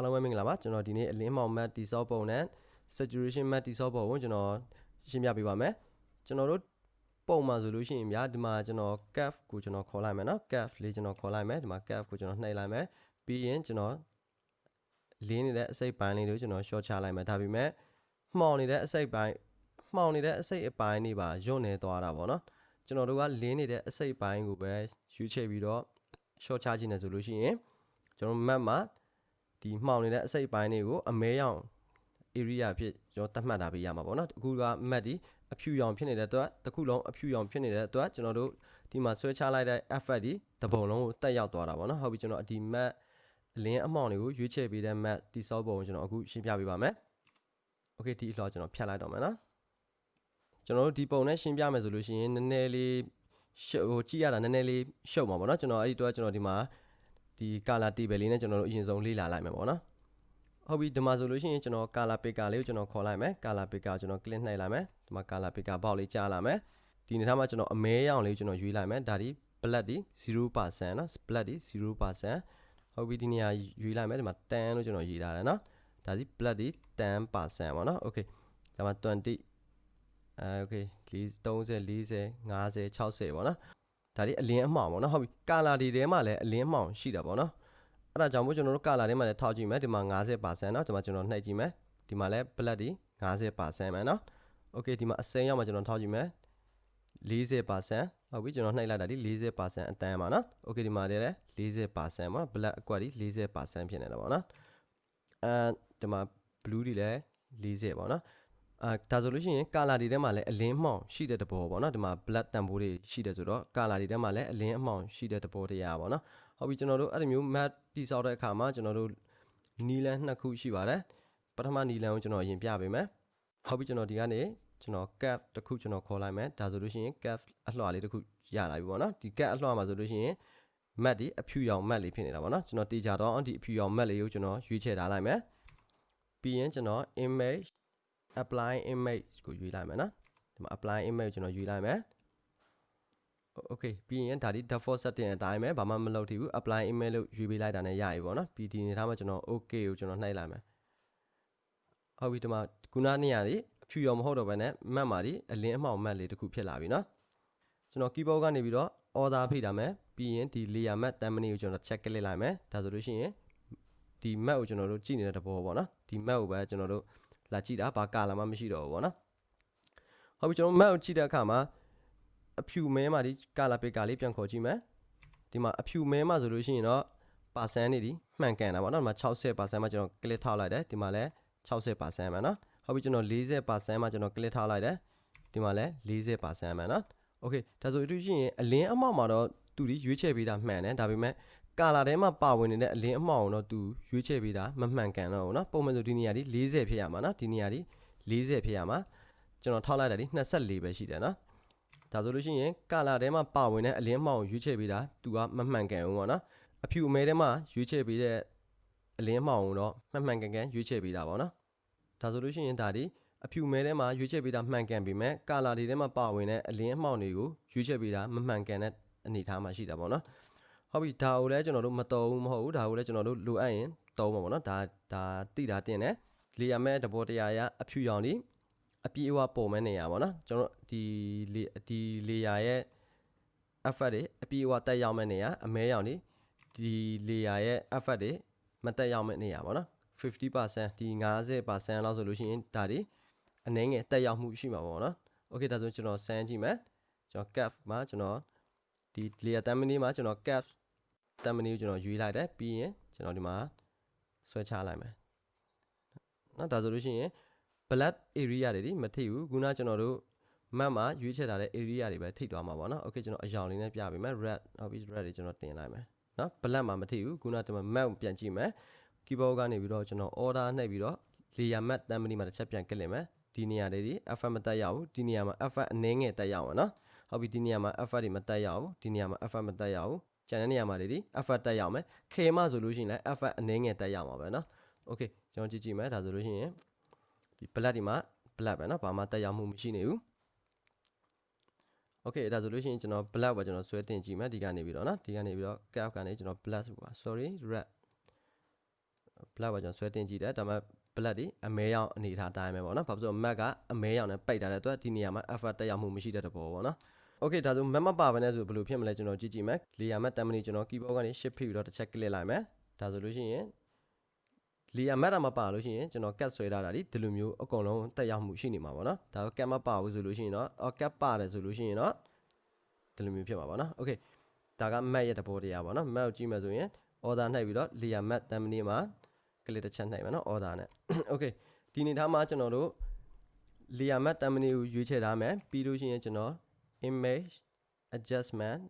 အားလုံးပဲမင်္ဂလာပါကျွန်တော်ဒီနေ့အလင်းမောင် map တိဆော့ပုံနဲ့ saturation map တိဆော့ပုံကိုကျွန်တော်ရှင်းပြပေးပါမယ်ကျွန်တော်တို့ပုံမှာဆိုလို့ရှိရင်ဗျာဒီမှာကျွန်တော် cap ကိုကျွန်တော်ခေါ်လိုက်မယ်နော် cap လေးကျွန်တော်ခေါ်လိုက်မယ်ဒီမှာ cap ကိုကျွန်တော်နှိပ်လိုက်မယ်ပြီးရင်ကျွန်တော်လင်းနေတဲ့အစိပ်ပိုင်းလေးတွေကိုကျွန်တော် short ချလိုက်မယ်ဒါပေမဲ့မှောင်နေတဲ့အစိပ်ပိုင်းမှောင်နေတဲ့အစိပ်အပိုင်းတွေပါညွန့်နေသွားတာပေါ့နော်ကျွန်တော်တို့ကလင်းနေတဲ့အစိပ်ပိုင်းကိုပဲယူချပြီးတော့ short ချခြင်းနဲ့ဆိုလို့ရှိရင်ကျွန်တော် map မှာ ဒီမှောင်နေတဲ့အစိပ်ပိုင်းတွေကိုအမဲရောင် area ဖြစ်ကျွန်တော်သတ်မှတ်တာပေးရမှာပေါ့နော်အခုက map ဒီအဖြူရောင်ဖြစ်နေတဲ့အတွက်တစ်ခုလုံးအဖြူရောင်ဖြစ်နေတဲ့အတွက်ကျွန်တော်တို့ဒီမှာဆွဲချလိုက်တဲ့ effect ဒီတပုံလုံးကိုတက်ရောက်သွားတာပေါ့နော်ဟုတ်ပြီကျွန်တော်ဒီ map အလင်းအမောင်တွေကိုရွေးချယ်ပေးတဲ့ map တိစောပုံကိုကျွန်တော်အခုရှင်းပြပေးပါမယ် okay ဒီအလှော်ကျွန်တော်ဖြတ်လိုက်တော့မယ်နော်ကျွန်တော်တို့ဒီပုံနဲ့ရှင်းပြမယ်ဆိုလို့ရှိရင်နည်းနည်းလေးရှုပ်ဟိုကြည့်ရတာနည်းနည်းလေးရှုပ်မှာပေါ့နော်ကျွန်တော်အဲ့ဒီတော့ကျွန်တော်ဒီမှာ ဒီ color table လေးနဲ့ကျွန်တော်တို့အရင်ဆုံးလေ့လာလိုက်မယ်ပေါ့နော်ဟုတ်ပြီဒီမှာဆိုလို့ရှိရင်ကျွန်တော် color picker လေးကိုကျွန်တော်ခေါ်လိုက်မယ် color picker ကျွန်တော် click နှိပ်လိုက်မယ်ဒီမှာ color picker ဘောက်လေးကြားလာမယ်ဒီနေရာမှာကျွန်တော်အမဲရောင်လေးကိုကျွန်တော်ရွေးလိုက်မယ်ဒါဒီ black ဒီ0%နော် black ဒီ0%ဟုတ်ပြီဒီနေရာရွေးလိုက်မယ်ဒီမှာ10လို့ကျွန်တော်ရေးထားတယ်နော်ဒါဒီ black ဒီ10%ပေါ့နော် okay ဒါမှာ20အဲ okay 30 40 50 60ပေါ့နော် ဒါဒီအလင်းအမှောင်ပေါ့နော်ဟုတ်ပြီကာလာဒီထဲမှာလည်းအလင်းအမှောင်ရှိတာပေါ့နော်အဲ့ဒါကြောင့်မို့ကျွန်တော်တို့ကာလာထဲမှာလည်းထောက်ကြည့်မယ်ဒီမှာ50%เนาะဒီမှာကျွန်တော်နှိပ်ကြည့်မယ်ဒီမှာလည်း black ဒီ50%ပဲเนาะ okay ဒီမှာအစိမ်းရောက်မှာကျွန်တော်ထောက်ကြည့်မယ်40%ဟုတ်ပြီကျွန်တော်နှိပ်လိုက်တာဒီ40%အတန်းပါเนาะ okay ဒီမှာလည်း40%ပေါ့ black အကွက်ဒီ40%ဖြစ်နေတာပေါ့နော်အဲဒီမှာ blue ဒီလည်း40ပေါ့နော် အာဒါဆိုလို့ရှိရင်ကာလာတွေထဲမှာလည်းအလင်းမှောင်ရှိတဲ့တဘောပေါ့နော်ဒီမှာ black တန်ဖိုးတွေရှိတယ်ဆိုတော့ကာလာတွေထဲမှာလည်းအလင်းအမှောင်ရှိတဲ့တဘောတရားပေါ့နော်ဟုတ်ပြီကျွန်တော်တို့အဲ့ဒီမျိုး mat တိဆောက်တဲ့အခါမှာကျွန်တော်တို့နီလန်နှစ်ခုရှိပါတယ်ပထမနီလန်ကိုကျွန်တော်အရင်ပြပေးမယ်ဟုတ်ပြီကျွန်တော်ဒီကနေကျွန်တော် cap တစ်ခုကျွန်တော်ခေါ်လိုက်မယ်ဒါဆိုလို့ရှိရင် cap အလှလေးတစ်ခုရလာပြီပေါ့နော်ဒီ cap အလှမှာဆိုလို့ရှိရင် mat ဒီအဖြူရောင် mat လေးဖြစ်နေတာပေါ့နော်ကျွန်တော်တေချာတော့ဒီအဖြူရောင် mat လေးကိုကျွန်တော်ရွေးချယ်ထားလိုက်မယ်ပြီးရင်ကျွန်တော် image apply image ကိုရွေးလိုက်မယ်နော်ဒီမှာ apply image ကိုကျွန်တော်ရွေးလိုက်မယ် okay ပြီးရင်ဒါဒီ default setting အတိုင်းပဲဘာမှမလုပ်သေးဘူး apply image လို့ရွေးပေးလိုက်တာနဲ့ရပြီပေါ့နော်ပြီးဒီနေထားမှာကျွန်တော် okay ကိုကျွန်တော်နှိုက်လိုက်မယ်ဟုတ်ပြီဒီမှာခုနနေရာလေးအဖြူရောမဟုတ်တော့ဘဲနဲ့ map မှာဒီအလင်းအမှောင် map လေးတစ်ခုဖြစ်လာပြီနော်ကျွန်တော် keyboard ကနေပြီးတော့ order ဖိထားမယ်ပြီးရင်ဒီ layer map တမ်းမနည်းကိုကျွန်တော် check ကလစ်လိုက်မယ်ဒါဆိုလို့ရှိရင်ဒီ map ကိုကျွန်တော်တို့ကြည့်နေတဲ့တဘောပေါ့နော်ဒီ map ကိုပဲကျွန်တော်တို့ လာကြည့်တာဘာကာလာမှမရှိတော့ဘူးပေါ့နော်ဟုတ်ပြီကျွန်တော် map ကိုကြည့်တဲ့အခါမှာအဖြူမဲမှာဒီကာလာပစ်ကာလေးပြန်ခေါ်ကြည့်မယ်ဒီမှာအဖြူမဲမှာဆိုလို့ရှိရင်တော့ပါစန်နေဒီမှန်ကန်တာပေါ့နော်ဒီမှာ60%မှာကျွန်တော် click ထောက်လိုက်တယ်ဒီမှာလည်း60%မှာနော်ဟုတ်ပြီကျွန်တော်40%မှာကျွန်တော် click ထောက်လိုက်တယ်ဒီမှာလည်း40%မှာနော်โอเคဒါဆိုလို့ရှိရင်အလင်းအမောက်မှာတော့သူဒီရွေးချယ်ပေးတာမှန်တယ်ဒါပေမဲ့ ကာလာထဲမှာပါဝင်နေတဲ့အလင်းအမှောင်တော့သူရွေးချယ်ပေးတာမမှန်ကန်တော့ဘူးเนาะပုံမှန်ဆိုဒီနေရာဒီ40ဖြစ်ရမှာเนาะဒီနေရာဒီ40ဖြစ်ရမှာကျွန်တော်ထောက်လိုက်တာဒီ24ပဲရှိတယ်เนาะဒါဆိုလို့ရှိရင်ကာလာထဲမှာပါဝင်တဲ့အလင်းအမှောင်ရွေးချယ်ပေးတာသူကမမှန်ကန်ဘူးပေါ့เนาะအဖြူအမဲထဲမှာရွေးချယ်ပေးတဲ့အလင်းအမှောင်တော့မှန်မှန်ကန်ကန်ရွေးချယ်ပေးတာပေါ့เนาะဒါဆိုလို့ရှိရင်ဒါဒီအဖြူမဲထဲမှာရွေးချယ်ပေးတာမှန်ကန်ပြီမဲ့ကာလာတွေထဲမှာပါဝင်တဲ့အလင်းအမှောင်တွေကိုရွေးချယ်ပေးတာမမှန်ကန်တဲ့အနေအထားမှာရှိတာပေါ့เนาะ ဟုတ်ပြီဒါကိုလည်းကျွန်တော်တို့မတော်ဘူးမဟုတ်ဘူးဒါကိုလည်းကျွန်တော်တို့လိုအပ်ရင်သုံးမှာပေါ့နော်ဒါဒါတိတာတင်တယ်လေယာမဲတဘောတရားရအဖြူရောင်ဒီအပြည့်အဝပုံမဲ့နေရပါတော့ကျွန်တော်ဒီလေဒီလေယာရဲ့ effort တွေအပြည့်အဝတက်ရောက်မဲ့နေရအမဲရောင်ဒီဒီလေယာရဲ့ effort တွေမတက်ရောက်မဲ့နေရပါတော့50%ဒီ50%လောက်ဆိုလို့ရှိရင်ဒါဒီအနည်းငယ်တက်ရောက်မှုရှိမှာပေါ့နော် okay ဒါဆိုကျွန်တော်စမ်းကြည့်မယ်ကျွန်တော် cap မှာကျွန်တော်ဒီလေယာတမ်းမင်းလေးမှာကျွန်တော် cap 10 minute ကိုကျွန်တော်ရွေးလိုက်တယ်ပြီးရင်ကျွန်တော်ဒီမှာဆွဲချလိုက်မယ်เนาะဒါဆိုလို့ရှိရင် black area တွေဒီမထိဘူးခုနကျွန်တော်တို့ map မှာရွေးချယ်ထားတဲ့ area တွေပဲထိသွားမှာပေါ့เนาะ okay ကျွန်တော်အရောင်လေးနဲ့ပြပေးမယ် red ဟုတ်ပြီ red တွေကျွန်တော်တင်လိုက်မယ်เนาะ black မှာမထိဘူးခုနကျွန်တော် map ပြန်ကြည့်မယ် keyboard ကနေပြီးတော့ကျွန်တော် order နှိပ်ပြီးတော့ layer map တမ်းမနီမှာတစ်ချက်ပြန်ကလစ်မယ်ဒီနေရာလေးဒီ effect မတက်ရဘူးဒီနေရာမှာ effect အနည်းငယ်တက်ရအောင်เนาะဟုတ်ပြီဒီနေရာမှာ effect တွေမတက်ရဘူးဒီနေရာမှာ effect မတက်ရဘူး ကျန်တဲ့နေရာမှာတွေဒီ effect တက်ရအောင်မယ်ခေမဆိုလို့ရှိရင်လည်း effect အနည်းငယ်တက်ရအောင်ပါပဲเนาะ okay ကျွန်တော်ကြည့်ကြည့်မယ်ဒါဆိုလို့ရှိရင်ဒီ black ဒီမှာ black ပဲเนาะဘာမှတက်ရမှုမရှိနေဘူး okay ဒါဆိုလို့ရှိရင်ကျွန်တော် black ပဲကျွန်တော်ဆွဲတင်ကြည့်မယ်ဒီကနေပြီးတော့เนาะဒီကနေပြီးတော့ cap ကနေကျွန်တော် black ပါ sorry red black ပါကျွန်တော်ဆွဲတင်ကြည့်တယ်ဒါပေမဲ့ black ဒီအမဲရောင်အနေထားတိုင်းပဲပေါ့နော်ဘာဖြစ်လို့ mac ကအမဲရောင်နဲ့ပိတ်ထားတဲ့အတွက်ဒီနေရာမှာ effort တက်ရောက်မှုမရှိတဲ့တဘောပေါ့ နော် Okay ဒါဆို map မပါဘဲနဲ့ဆိုဘယ်လိုဖြစ်မလဲကျွန်တော်ကြည့်ကြည့်မယ် layer map တမ်းမနီကျွန်တော် keyboard ကနေ shift ဖိပြီးတော့တစ်ချက် click လိုက်မယ်ဒါဆိုလို့ရှိရင် layer map တာမပါလို့ရှိရင်ကျွန်တော် cat ဆွဲထားတာဒီဒီလိုမျိုးအကုန်လုံးတက်ရောက်မှုရှိနေမှာပေါ့နော်ဒါဆို cat မပါဘူးဆိုလို့ရှိရင်တော့အော် cat ပါတယ်ဆိုလို့ရှိရင်တော့ဒီလိုမျိုးဖြစ်မှာပေါ့နော် Okay ဒါက map ရဲ့သဘောတရားပေါ့နော် map ကိုကြည့်မယ်ဆိုရင် order နှိပ်ပြီးတော့ layer map တမ်းမနီမှာ click တစ်ချက်နှိပ်မယ်နော် order နဲ့ Okay ဒီနေထားမှာကျွန်တော်တို့ layer map တမ်းမနီကိုရွေးချယ်ထားမယ်ပြီးလို့ရှိရင်ကျွန်တော် image adjustment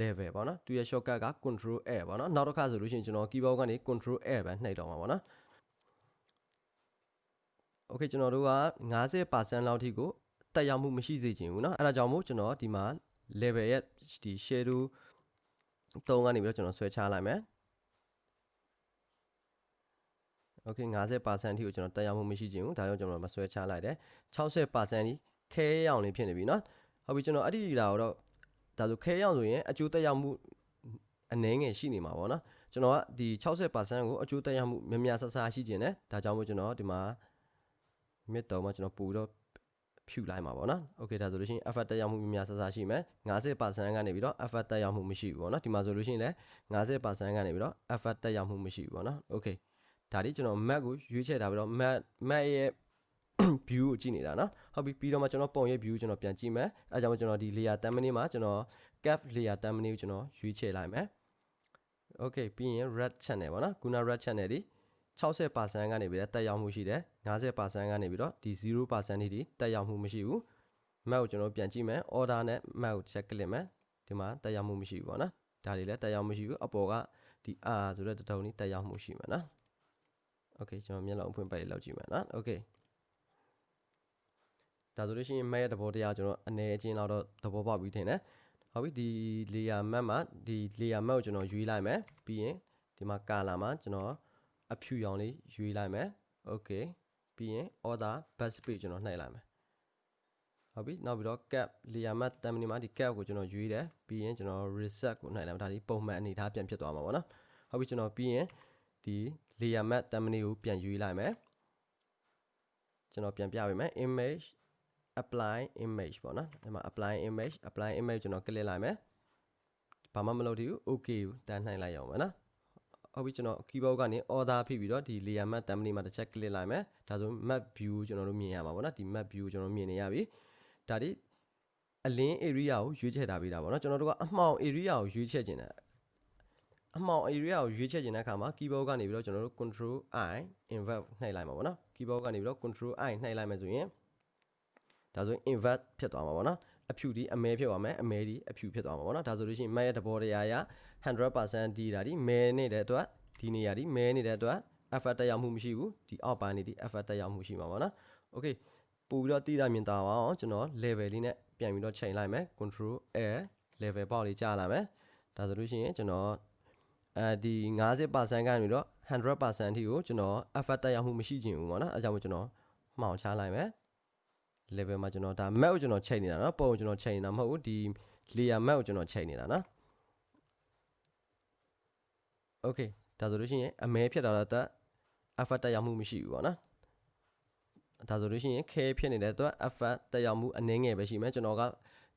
level ပေါ့နော်သူရဲ့ shortcut က control L ပေါ့နော်နောက်တစ်ခါဆိုလို့ရှိရင်ကျွန်တော် keyboard ကနေ control L ပဲနှိပ်တော့မှာပေါ့နော် Okay ကျွန်တော်တို့က50%လောက်ထိကိုတက်ရောက်မှုမရှိစေချင်ဘူးเนาะအဲ့ဒါကြောင့်မို့ကျွန်တော်ဒီမှာ level ရဲ့ဒီ shadow တုံးကနေပြီးတော့ကျွန်တော်ဆွဲချလိုက်မယ် Okay 50%ထိကိုကျွန်တော်တက်ရောက်မှုမရှိချင်ဘူးဒါကြောင့်ကျွန်တော်မဆွဲချလိုက်တယ်60%ထိခဲရောင်လေးဖြစ်နေပြီเนาะ ဟုတ်ပြီကျွန်တော်အဲ့ဒီလာတော့ဒါဆိုခဲရောင်ဆိုရင်အကျိုးတက်ရောက်မှုအနည်းငယ်ရှိနေမှာပေါ့နော်ကျွန်တော်ကဒီ60%ကိုအကျိုးတက်ရောက်မှုများများဆဆရှိခြင်းနဲ့ဒါကြောင့်မို့ကျွန်တော်ဒီမှာ mid တော့မှကျွန်တော်ပူတော့ဖြူလိုက်မှာပေါ့နော်။ Okay ဒါဆိုလို့ရှိရင် effort တက်ရောက်မှုများများဆဆရှိမယ်50%ကနေပြီးတော့ effort တက်ရောက်မှုမရှိဘူးပေါ့နော်ဒီမှာဆိုလို့ရှိရင်လည်း50%ကနေပြီးတော့ effort တက်ရောက်မှုမရှိဘူးပေါ့နော်။ Okay ဒါဒီကျွန်တော် map ကိုရွေးချယ်ထားပြီးတော့ map map ရဲ့ view ကိုကြည့်နေတာနော်ဟုတ်ပြီပြီးတော့မှကျွန်တော်ပုံရဲ့ view ကိုကျွန်တော်ပြန်ကြည့်မယ်အဲကြောင့်ကျွန်တော်ဒီ layer 10 minute မှာကျွန်တော် cap layer 10 minute ကိုကျွန်တော်ရွေးချယ်လိုက်မယ် okay ပြီးရင် red channel ပေါ့နော်ခုန red channel ဒီ60%ကနေပြီးတော့တက်ရောက်မှုရှိတယ်50%ကနေပြီးတော့ဒီ0%နေဒီတက်ရောက်မှုမရှိဘူး map ကိုကျွန်တော်ပြန်ကြည့်မယ် order နဲ့ map ကို check ကလစ်မယ်ဒီမှာတက်ရောက်မှုမရှိဘူးပေါ့နော်ဒါတွေလည်းတက်ရောက်မှုရှိဘူးအပေါ်ကဒီ r ဆိုတဲ့တုံးလေးတက်ရောက်မှုရှိမှာနော် okay ကျွန်တော်မျက်လုံးဖွင့်ပိုက်လေးလောက်ကြည့်မယ်နော် okay ဒါဆိုလို့ရှိရင် map ရဲ့သဘောတရားကျွန်တော်အနေအချင်းလောက်တော့သဘောပေါက်ပြီးထင်တယ်ဟုတ်ပြီဒီ layer map မှာဒီ layer map ကိုကျွန်တော်ရွေးလိုက်မယ်ပြီးရင်ဒီမှာ color မှာကျွန်တော်အဖြူရောင်လေးရွေးလိုက်မယ် okay ပြီးရင် order bus page ကျွန်တော်နှိပ်လိုက်မယ်ဟုတ်ပြီနောက်ပြီးတော့ cap layer map တမ်မနီမှာဒီ cap ကိုကျွန်တော်ရွေးတယ်ပြီးရင်ကျွန်တော် reset ကိုနှိပ်လိုက်မယ်ဒါဒီပုံမှန်အနေထားပြန်ဖြစ်သွားမှာပေါ့နော်ဟုတ်ပြီကျွန်တော်ပြီးရင်ဒီ layer map တမ်မနီကိုပြန်ရွေးလိုက်မယ်ကျွန်တော်ပြန်ပြပေးမယ် image apply image ပေါ့နော်ဒီမှာ apply image apply image ကျွန်တော် click လိုက်မယ်ဘာမှမလုပ်သေးဘူး okay ကိုတန်းနှိုင်းလိုက်ရအောင်မယ်နော်ဟုတ်ပြီကျွန်တော် keyboard ကနေ order ဖိပြီးတော့ဒီ layer map thumbnail မှာတစ်ချက် click လိုက်မယ်ဒါဆို map view ကျွန်တော်တို့မြင်ရမှာပေါ့နော်ဒီ map view ကျွန်တော်မြင်နေရပြီဒါဒီအလင်း area ကိုရွေးချယ်ထားပေးတာပေါ့နော်ကျွန်တော်တို့ကအမှောင် area ကိုရွေးချယ်ခြင်းတယ်အမှောင် area ကိုရွေးချယ်ခြင်းတဲ့အခါမှာ keyboard ကနေပြီးတော့ကျွန်တော်တို့ control i invert နှိပ်လိုက်မှာပေါ့နော် keyboard ကနေပြီးတော့ control i နှိပ်လိုက်မယ်ဆိုရင် ဒါဆိုရင် invert ဖြစ်သွားမှာပေါ့နော်အဖြူဒီအမဲဖြစ်သွားမယ်အမဲဒီအဖြူဖြစ်သွားမှာပေါ့နော်ဒါဆိုလို့ရှိရင် map ရဲ့သဘောတရားရ100%ဒီဒါဒီမဲနေတဲ့အတွက်ဒီနေရာဒီမဲနေတဲ့အတွက် effort တက်ရောက်မှုမရှိဘူးဒီအောက်ပိုင်းနေဒီ effort တက်ရောက်မှုရှိမှာပေါ့နော် okay ပို့ပြီးတော့တိတာမြင်တာပါအောင်ကျွန်တော် level လေးနဲ့ပြန်ပြီးတော့ချိန်လိုက်မယ် control l level ပေါက်လေးကြာလာမယ်ဒါဆိုလို့ရှိရင်ကျွန်တော်အဲဒီ90%ကနေတော့100%အထိကိုကျွန်တော် effort တက်ရောက်မှုမရှိချင်ဘူးပေါ့နော်အဲကြောင့်မို့ကျွန်တော်မှောင်ချလိုက်မယ် level မှာကျွန်တော်ဒါ map ကိုကျွန်တော်ချိန်နေတာနော်ပုံကိုကျွန်တော်ချိန်နေတာမဟုတ်ဘူးဒီ layer map ကိုကျွန်တော်ချိန်နေတာနော် okay ဒါဆိုလို့ရှိရင်အမဲဖြစ်တာတော့အတွက် effort တက်ရောက်မှုမရှိဘူးပေါ့နော်ဒါဆိုလို့ရှိရင်ခဲဖြစ်နေတဲ့အတွက် effort တက်ရောက်မှုအနည်းငယ်ပဲရှိမယ်ကျွန်တော်က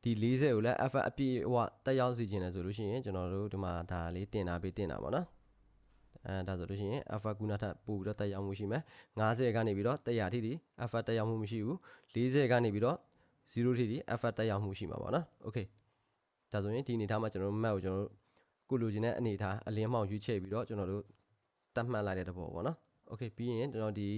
ဒီ40ကိုလည်း effort အပြည့်အဝတက်ရောက်စီခြင်းလဲဆိုလို့ရှိရင်ကျွန်တော်တို့ဒီမှာဒါလေးတင်တာပေးတင်တာပေါ့နော် အဲဒါဆိုလို့ရှိရင် effort ကုနာထပို့ပြီးတော့တက်ရောက်မှုရှိမယ်50ကနေပြီးတော့100ထိဒီ effort တက်ရောက်မှုမရှိဘူး40ကနေပြီးတော့0ထိဒီ effort တက်ရောက်မှုရှိမှာပေါ့နော် okay ဒါဆိုရင်ဒီအနေထားမှာကျွန်တော်တို့ map ကိုကျွန်တော်တို့ကိုလိုချင်တဲ့အနေထားအလင်းမှောင်ရွေးချယ်ပြီးတော့ကျွန်တော်တို့တတ်မှတ်လိုက်တဲ့တဘောပေါ့နော် okay ပြီးရင်ကျွန်တော်ဒီ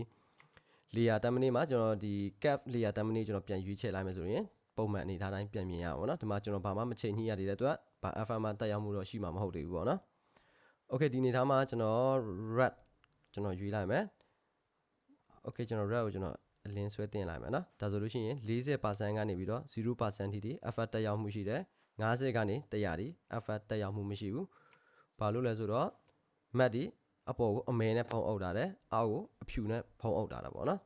layer တမ်မနီမှာကျွန်တော်ဒီ cap layer တမ်မနီကျွန်တော်ပြန်ရွေးချယ်လိုက်မယ်ဆိုရင်ပုံမှန်အနေထားတိုင်းပြန်မြင်ရအောင်ပေါ့နော်ဒီမှာကျွန်တော်ဘာမှမချိန်ညှိရသေးတဲ့အတွက်ဘာ FM မှာတက်ရောက်မှုတော့ရှိမှာမဟုတ်သေးဘူးပေါ့နော် okay ဒီအနေထားမှာကျွန်တော် red ကျွန်တော်ယူလိုက်မယ် okay ကျွန်တော် red ကိုကျွန်တော်အလင်းဆွဲတင်လိုက်မယ်နော်ဒါဆိုလို့ရှိရင်40%ကနေပြီးတော့0%ထိထိ effort တက်ရောက်မှုရှိတယ်50ကနေ100ထိ effort တက်ရောက်မှုမရှိဘူးဘာလို့လဲဆိုတော့ mat ဒီအပေါ်ကိုအမဲနဲ့ဖုံးအုပ်တာတယ်အောက်ကိုအဖြူနဲ့ဖုံးအုပ်တာတာပေါ့နော်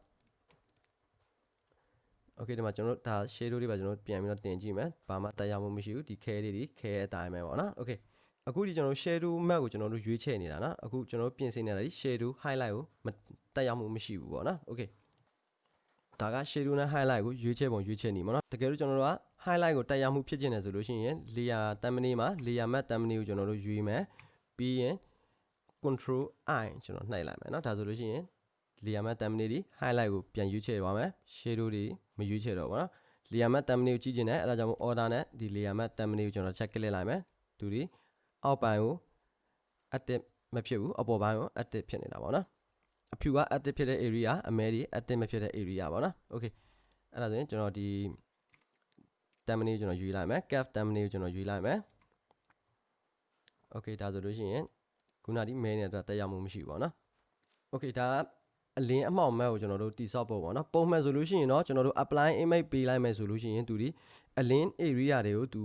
okay ဒီမှာကျွန်တော်တို့ဒါ shadow တွေပါကျွန်တော်တို့ပြန်ပြီးတော့တင်ကြည့်မယ်ဘာမှတက်ရောက်မှုမရှိဘူးဒီခဲလေးဒီခဲအတိုင်းပဲပေါ့နော် okay အခုဒီကျွန်တော်တို့ shadow map ကိုကျွန်တော်တို့ရွေးချယ်နေတာနော်အခုကျွန်တော်တို့ပြင်ဆင်နေတာဒီ shadow highlight ကိုမတက်ရောက်မှုမရှိဘူးပေါ့နော် okay ဒါက shadow နဲ့ highlight ကိုရွေးချယ်ပုံရွေးချယ်နေမှာနော်တကယ်လို့ကျွန်တော်တို့က highlight ကိုတက်ရောက်မှုဖြစ်ကျင်တယ်ဆိုလို့ရှိရင် layer thumbnail မှာ layer map thumbnail ကိုကျွန်တော်တို့ရွေးမယ်ပြီးရင် control i ကျွန်တော်နှိုက်လိုက်မယ်နော်ဒါဆိုလို့ရှိရင် layer map thumbnail ဒီ highlight ကိုပြန်ရွေးချယ်ပါမယ် shadow တွေမရွေးချယ်တော့ဘူးနော် layer map thumbnail ကိုကြည့်ကျင်တယ်အဲဒါကြောင့်မို့ order နဲ့ဒီ layer map thumbnail ကိုကျွန်တော် check ကလစ်လိုက်မယ်သူဒီ အောက်ပိုင်းကို active မဖြစ်ဘူးအပေါ်ပိုင်းကို active ဖြစ်နေတာပေါ့နော်အဖြူက active ဖြစ်တဲ့ area အမဲဒီ active မဖြစ်တဲ့ area ပေါ့နော် okay အဲ့ဒါဆိုရင်ကျွန်တော်ဒီ thumbnail ကိုကျွန်တော်ယူလိုက်မယ် cap thumbnail ကိုကျွန်တော်ယူလိုက်မယ် okay ဒါဆိုလို့ရှိရင်ခုနဒီ main နဲ့တော့တက်ရောက်မှုမရှိဘူးပေါ့နော် okay ဒါကအလင်းအမှောင်မဲ့ကိုကျွန်တော်တို့တိဆောက်ဖို့ပေါ့နော်ပုံမှန်ဆိုလို့ရှိရင်တော့ကျွန်တော်တို့ apply image ပေးလိုက်မယ်ဆိုလို့ရှိရင်သူဒီအလင်း area တွေကိုသူ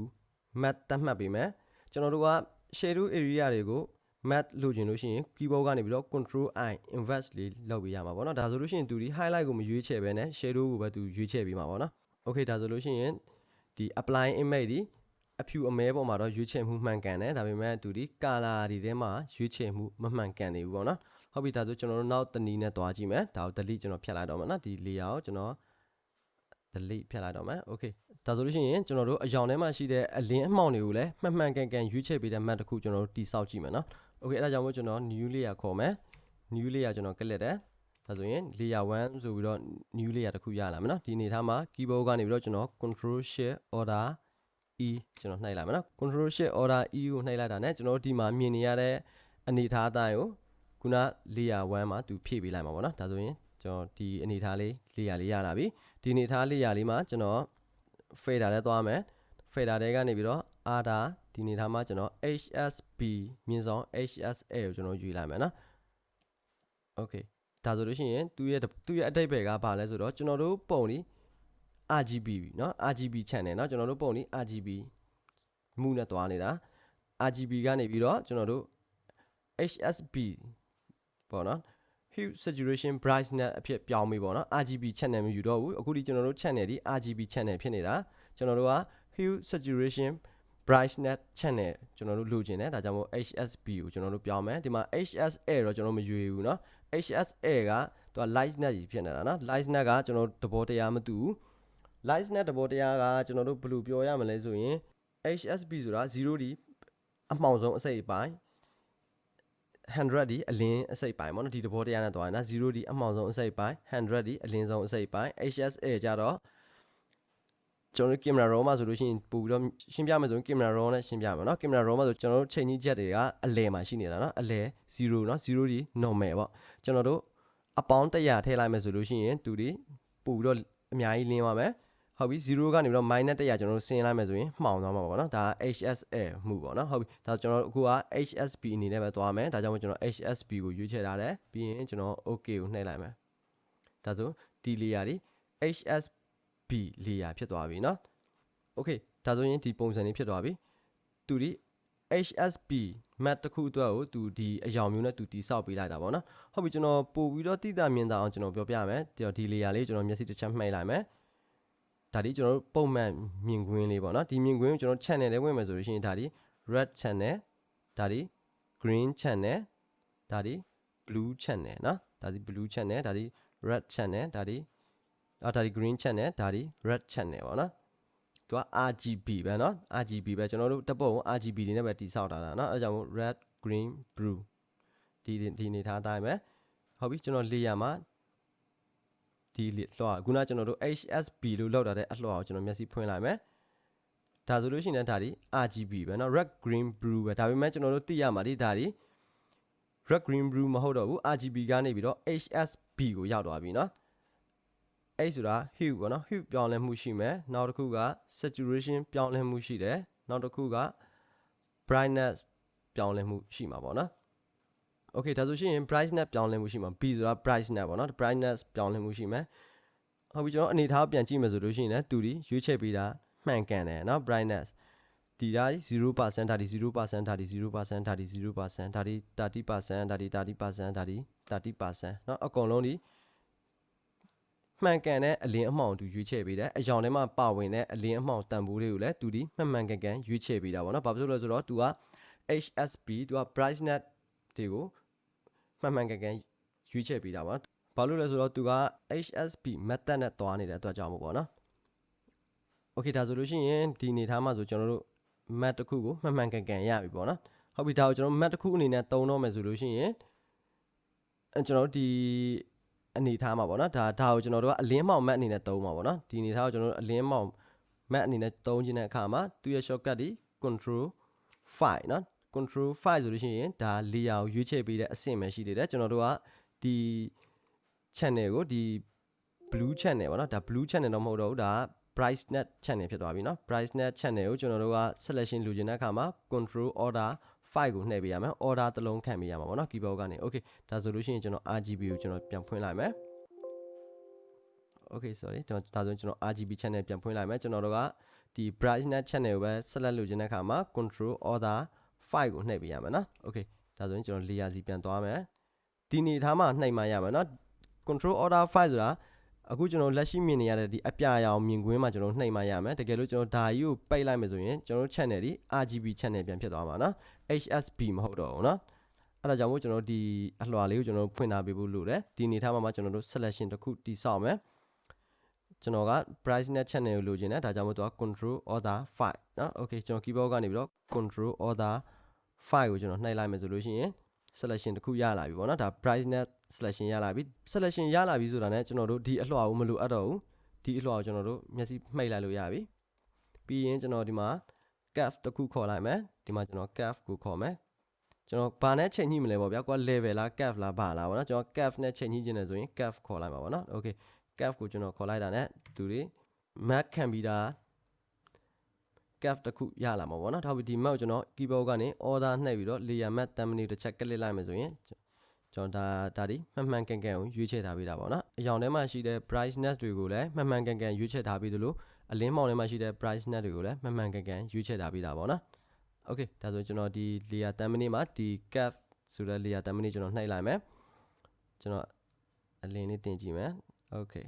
map တတ်မှတ်ပေးမယ်ကျွန်တော်တို့က shadow area တွေကို map လို့ကျင်လို့ရှိရင် keyboard ကနေပြီးတော့ control i invert လေးလုပ်ပေးရမှာပေါ့နော်ဒါဆိုလို့ရှိရင်သူဒီ highlight ကိုမရွေးချယ်ဘဲနဲ့ shadow ကိုပဲသူရွေးချယ်ပေးမှာပေါ့နော် okay ဒါဆိုလို့ရှိရင်ဒီ apply image ဒီအဖြူအမဲပေါ်မှာတော့ရွေးချယ်မှုမှန်ကန်တယ်ဒါပေမဲ့သူဒီ color တွေထဲမှာရွေးချယ်မှုမမှန်ကန်နေဘူးပေါ့နော်ဟုတ်ပြီဒါဆိုကျွန်တော်တို့နောက်တနည်းနဲ့သွားကြည့်မယ်ဒါကို delete ကျွန်တော်ဖြတ်လိုက်တော့မယ်နော်ဒီ layer ကိုကျွန်တော် delete ဖြတ်လိုက်တော့မယ် okay ဒါဆိုလို့ရှိရင်ကျွန်တော်တို့အယောင်ထဲမှာရှိတဲ့အလင်းအမှောင်တွေကိုလည်းမှန်မှန်ကန်ကန်ရွေးချယ်ပေးတဲ့ map တစ်ခုကျွန်တော်တို့တိစောက်ကြည့်မယ်နော် okay အဲ့ဒါကြောင့်မို့ကျွန်တော် new layer ခေါ်မယ် new layer ကျွန်တော် click တယ်ဒါဆိုရင် layer 1ဆိုပြီးတော့ new layer တစ်ခုရလာမယ်နော်ဒီအနေထားမှာ keyboard ကနေပြီးတော့ကျွန်တော် control shift order e ကျွန်တော်နှိုက်လိုက်မယ်နော် control shift order e ကိုနှိုက်လိုက်တာ ਨੇ ကျွန်တော်တို့ဒီမှာမြင်နေရတဲ့အနေထားအတိုင်းကိုခုန layer 1မှာသူဖြည့်ပေးလိုက်မှာပေါ့နော်ဒါဆိုရင်ကျွန်တော်ဒီအနေထားလေး layer လေးရလာပြီဒီအနေထား layer လေးမှာကျွန်တော် fader ထဲသွားမယ် fader ထဲကနေပြီးတော့ ada ဒီအနေထားမှာကျွန်တော် hsb မြင့်ဆောင် hsa ကိုကျွန်တော်ယူလိုက်မယ်နော် okay ဒါဆိုလို့ရှိရင်သူရဲ့သူရဲ့အတိတ်ပဲကဘာလဲဆိုတော့ကျွန်တော်တို့ပုံဒီ RGB เนาะ RGB channel เนาะကျွန်တော်တို့ပုံဒီ RGB မှုနဲ့တွားနေတာ RGB ကနေပြီးတော့ကျွန်တော်တို့ HSB ပေါ့နော် hue saturation brightness အဖြစ်ပြောင်းပြီပေါ့နော် RGB channel မယူတော့ဘူးအခုဒီကျွန်တော်တို့ channel ဒီ RGB channel ဖြစ်နေတာကျွန်တော်တို့က hue saturation brightness channel ကျွန်တော်တို့လိုချင်တယ်ဒါကြောင့်မို့ HSB ကိုကျွန်တော်တို့ပြောင်းမယ်ဒီမှာ HSA တော့ကျွန်တော်မရွေဘူးเนาะ HSA ကသူက lightness ကြီးဖြစ်နေတာเนาะ lightness ကကျွန်တော်တို့သဘောတရားမတူဘူး lightness သဘောတရားကကျွန်တော်တို့ဘယ်လိုပြောရမလဲဆိုရင် HSB ဆိုတာ0ဒီအမှောင်ဆုံးအစိတ်အပိုင်း 100ဒီအလင်းအစိတ်ပိုင်းပေါ့နော်ဒီသဘောတရားနဲ့တွားနေတာ0ဒီအမှောင်ဆုံးအစိတ်ပိုင်း100ဒီအလင်းဆုံးအစိတ်ပိုင်း HSA ကြတော့ကျွန်တော်တို့ camera raw မှာဆိုလို့ရှိရင်ပို့ပြီးတော့ရှင်းပြမယ်ဆိုရင် camera raw နဲ့ရှင်းပြမယ်เนาะ camera raw မှာဆိုကျွန်တော်တို့ချိန်ကြီးချက်တွေကအလဲမှာရှိနေတာเนาะအလဲ0เนาะ0ဒီ normal ပေါ့ကျွန်တော်တို့အပေါင်း100ထည့်လိုက်မယ်ဆိုလို့ရှိရင်သူဒီပို့ပြီးတော့အများကြီးလင်းသွားမယ် ဟုတ်ပြီ0ကနေပြီးတော့ minus 100ကျွန်တော်တို့ဆင်းလိုက်မယ်ဆိုရင်မှောင်သွားမှာပေါ့နော်ဒါ HSL မှုပေါ့နော်ဟုတ်ပြီဒါကျွန်တော်တို့အခုက HSB အနေနဲ့ပဲသွားမယ်ဒါကြောင့်မို့ကျွန်တော် HSB ကိုရွေးချယ်ထားတယ်ပြီးရင်ကျွန်တော် OK ကိုနှိပ်လိုက်မယ်ဒါဆိုဒီလေယာတွေ HSB လေယာဖြစ်သွားပြီနော် OK ဒါဆိုရင်ဒီပုံစံလေးဖြစ်သွားပြီသူဒီ HSB map တစ်ခုအတွက်ကိုသူဒီအယောင်မျိုးနဲ့သူတိဆောက်ပေးလိုက်တာပေါ့နော်ဟုတ်ပြီကျွန်တော်ပို့ပြီးတော့တိတာမြင်တာအောင်ကျွန်တော်ပြောပြမယ်ဒီ layer လေးကျွန်တော်မျက်စိတစ်ချက်မှိတ်လိုက်မယ် ဒါဒီကျွန်တော်တို့ပုံမှန်မြင်ကွင်းလေးပေါ့နော်ဒီမြင်ကွင်းကိုကျွန်တော် channel လေးဝင်မယ်ဆိုလို့ရှိရင်ဒါဒီ red channel ဒါဒီ green channel ဒါဒီ blue channel နော်ဒါဒီ blue channel ဒါဒီ red channel ဒါဒီအော်ဒါဒီ green channel ဒါဒီ red channel ပေါ့နော်သူက RGB ပဲเนาะ RGB ပဲကျွန်တော်တို့တက်ပုံ RGB တွေနဲ့ပဲတိဆောက်ထားတာเนาะအဲဒါကြောင့်မို့ red green blue ဒီဒီနေထားတိုင်းပဲဟုတ်ပြီကျွန်တော် layer မှာ ဒီလွှာခုနကျွန်တော်တို့ HSB လို့လောက်တာတဲ့အလွှာကိုကျွန်တော်မျက်စိဖွင့်လိုက်မယ်ဒါဆိုလို့ရှိရင်ဒါဒီ RGB ပဲเนาะ red green blue ပဲဒါပေမဲ့ကျွန်တော်တို့သိရမှာဒီဒါဒီ red green blue မဟုတ်တော့ဘူး RGB ကနေပြီးတော့ HSB ကိုရောက်သွားပြီเนาะအဲ့ဆိုတာ hue ပေါ့နော် hue ပြောင်းလဲမှုရှိမယ်နောက်တစ်ခုက saturation ပြောင်းလဲမှုရှိတယ်နောက်တစ်ခုက brightness ပြောင်းလဲမှုရှိမှာပေါ့နော် okay ဒါဆိုရှင် brightness ပြောင်းလဲမှုရှိမှာ B ဆိုတာ brightness ပေါ့နော် brightness ပြောင်းလဲမှုရှိမယ်ဟုတ်ပြီကျွန်တော်အနေထားပြန်ကြည့်မယ်ဆိုလို့ရှိရင်လည်းတူဒီရွေးချယ်ပေးတာမှန်ကန်တယ်เนาะ brightness ဒီဒါ0%ဒါဒီ0%ဒါဒီ0%ဒါဒီ0%ဒါဒီ30%ဒါဒီ30%ဒါဒီ30%เนาะအကုန်လုံးဒီမှန်ကန်တဲ့အလင်းအမှောင်သူရွေးချယ်ပေးတယ်အယောင်ထဲမှာပါဝင်တဲ့အလင်းအမှောင်တန်ဖိုးတွေကိုလည်းသူဒီမှန်မှန်ကန်ကန်ရွေးချယ်ပေးတာပေါ့နော်ဘာဖြစ်လို့လဲဆိုတော့သူက HSB သူက brightness တွေကို မှန်မှန်ကန်ကန်ရွေးချယ်ပေးတာပါဘာလို့လဲဆိုတော့သူက HSB method နဲ့တွားနေတဲ့အတွက်ကြောင့်မို့ပေါ့နော် Okay ဒါဆိုလို့ရှိရင်ဒီအနေထားမှာဆိုကျွန်တော်တို့ map တစ်ခုကိုမှန်မှန်ကန်ကန်ရပြီပေါ့နော်ဟုတ်ပြီဒါကိုကျွန်တော် map တစ်ခုအနေနဲ့သုံးတော့မယ်ဆိုလို့ရှိရင်အဲကျွန်တော်တို့ဒီအနေထားမှာပေါ့နော်ဒါဒါကိုကျွန်တော်တို့ကအလင်းမောင် map အနေနဲ့သုံးမှာပေါ့နော်ဒီအနေထားကိုကျွန်တော်တို့အလင်းမောင် map အနေနဲ့သုံးခြင်းတဲ့အခါမှာသူရဲ့ shortcut ဒီ control 5เนาะ control 5ဆိုလို့ရှိရင်ဒါ layer ကိုရွေးချယ်ပေးတဲ့အဆင့်ပဲရှိသေးတယ်ကျွန်တော်တို့ကဒီ channel ကိုဒီ blue channel ပေါ့နော်ဒါ blue channel တော့မဟုတ်တော့ဘူးဒါက brightness channel ဖြစ်သွားပြီเนาะ brightness channel ကိုကျွန်တော်တို့က selection လိုချင်တဲ့အခါမှာ control order 5ကိုနှိပ်ပေးရမယ် order တစ်လုံးခံပေးရမှာပေါ့နော် keyboard ကနေ okay ဒါဆိုလို့ရှိရင်ကျွန်တော် RGB ကိုကျွန်တော်ပြန်ဖွင့်လိုက်မယ် okay sorry ကျွန်တော်ဒါဆိုရင်ကျွန်တော် RGB channel ပြန်ဖွင့်လိုက်မယ်ကျွန်တော်တို့ကဒီ brightness channel ကိုပဲ select လုပ်ချင်တဲ့အခါမှာ control order 5ကိုနှိပ်ပေးရမယ်နော် okay ဒါဆိုရင်ကျွန်တော် layer စီပြန်သွားမယ်ဒီနေထားမှာနှိပ်မှရမယ်နော် control order 5ဆိုတာအခုကျွန်တော်လက်ရှိမြင်နေရတဲ့ဒီအပြာရောင်မြင်ကွင်းမှာကျွန်တော်နှိပ်မှရမယ်တကယ်လို့ကျွန်တော်ဒါကြီးကိုပိတ်လိုက်မယ်ဆိုရင်ကျွန်တော် channel ဒီ RGB channel ပြန်ဖြစ်သွားမှာနော် HSB မဟုတ်တော့ဘူးနော်အဲ့ဒါကြောင့်မို့ကျွန်တော်ဒီအလွှာလေးကိုကျွန်တော်ဖွင့်ထားပေးဖို့လိုတယ်ဒီအနေထားမှာမှကျွန်တော်တို့ selection တစ်ခုတိဆောက်မယ်ကျွန်တော်က brightness channel ကိုလိုချင်တယ်ဒါကြောင့်မို့သူက control order 5เนาะ okay ကျွန်တော် keyboard ကနေပြီးတော့ control order 5 ကိုကျွန်တော်နှိပ်လိုက်မယ်ဆိုလို့ရှိရင် selection တစ်ခုရလာပြီပေါ့နော်ဒါ brightness selection ရလာပြီ selection ရလာပြီဆိုတာ ਨੇ ကျွန်တော်တို့ဒီအလွှာကိုမလိုအပ်တော့ဘူးဒီအလွှာကိုကျွန်တော်တို့မျက်စိမှိတ်လိုက်လို့ရပြီပြီးရင်ကျွန်တော်ဒီမှာ curve တစ်ခုခေါ်လိုက်မယ်ဒီမှာကျွန်တော် curve ကိုခေါ်မယ်ကျွန်တော်ဘာနဲ့ချိန်ညှိမလဲပေါ့ဗျာကွာ level လား curve လားဘာလားပေါ့နော်ကျွန်တော် curve နဲ့ချိန်ညှိခြင်းတယ်ဆိုရင် curve ခေါ်လိုက်မှာပေါ့နော် okay curve ကိုကျွန်တော်ခေါ်လိုက်တာ ਨੇ သူတွေ map ခံ ပြီးတာ curve တစ်ခုရလာမှာပေါ့နော်ထောက်ပြီးဒီ map ကိုကျွန်တော် keyboard ကနေ order နှိပ်ပြီးတော့ layer map thumbnail တစ်ချက်ကလစ်လိုက်မယ်ဆိုရင်ကျွန်တော်ဒါဒါဒီမှန်မှန်ကန်ကန်ကိုရွေးချယ်ထားပေးတာပေါ့နော်အရောင်ထဲမှာရှိတဲ့ brightness တွေကိုလည်းမှန်မှန်ကန်ကန်ရွေးချယ်ထားပေးသလိုအလင်းမောင်ထဲမှာရှိတဲ့ brightness တွေကိုလည်းမှန်မှန်ကန်ကန်ရွေးချယ်ထားပေးတာပေါ့နော် okay ဒါဆိုကျွန်တော်ဒီ layer thumbnail မှာဒီ curve ဆိုတဲ့ layer thumbnail ကျွန်တော်နှိပ်လိုက်မယ်ကျွန်တော်အလင်းလေးတင်ကြည့်မယ် okay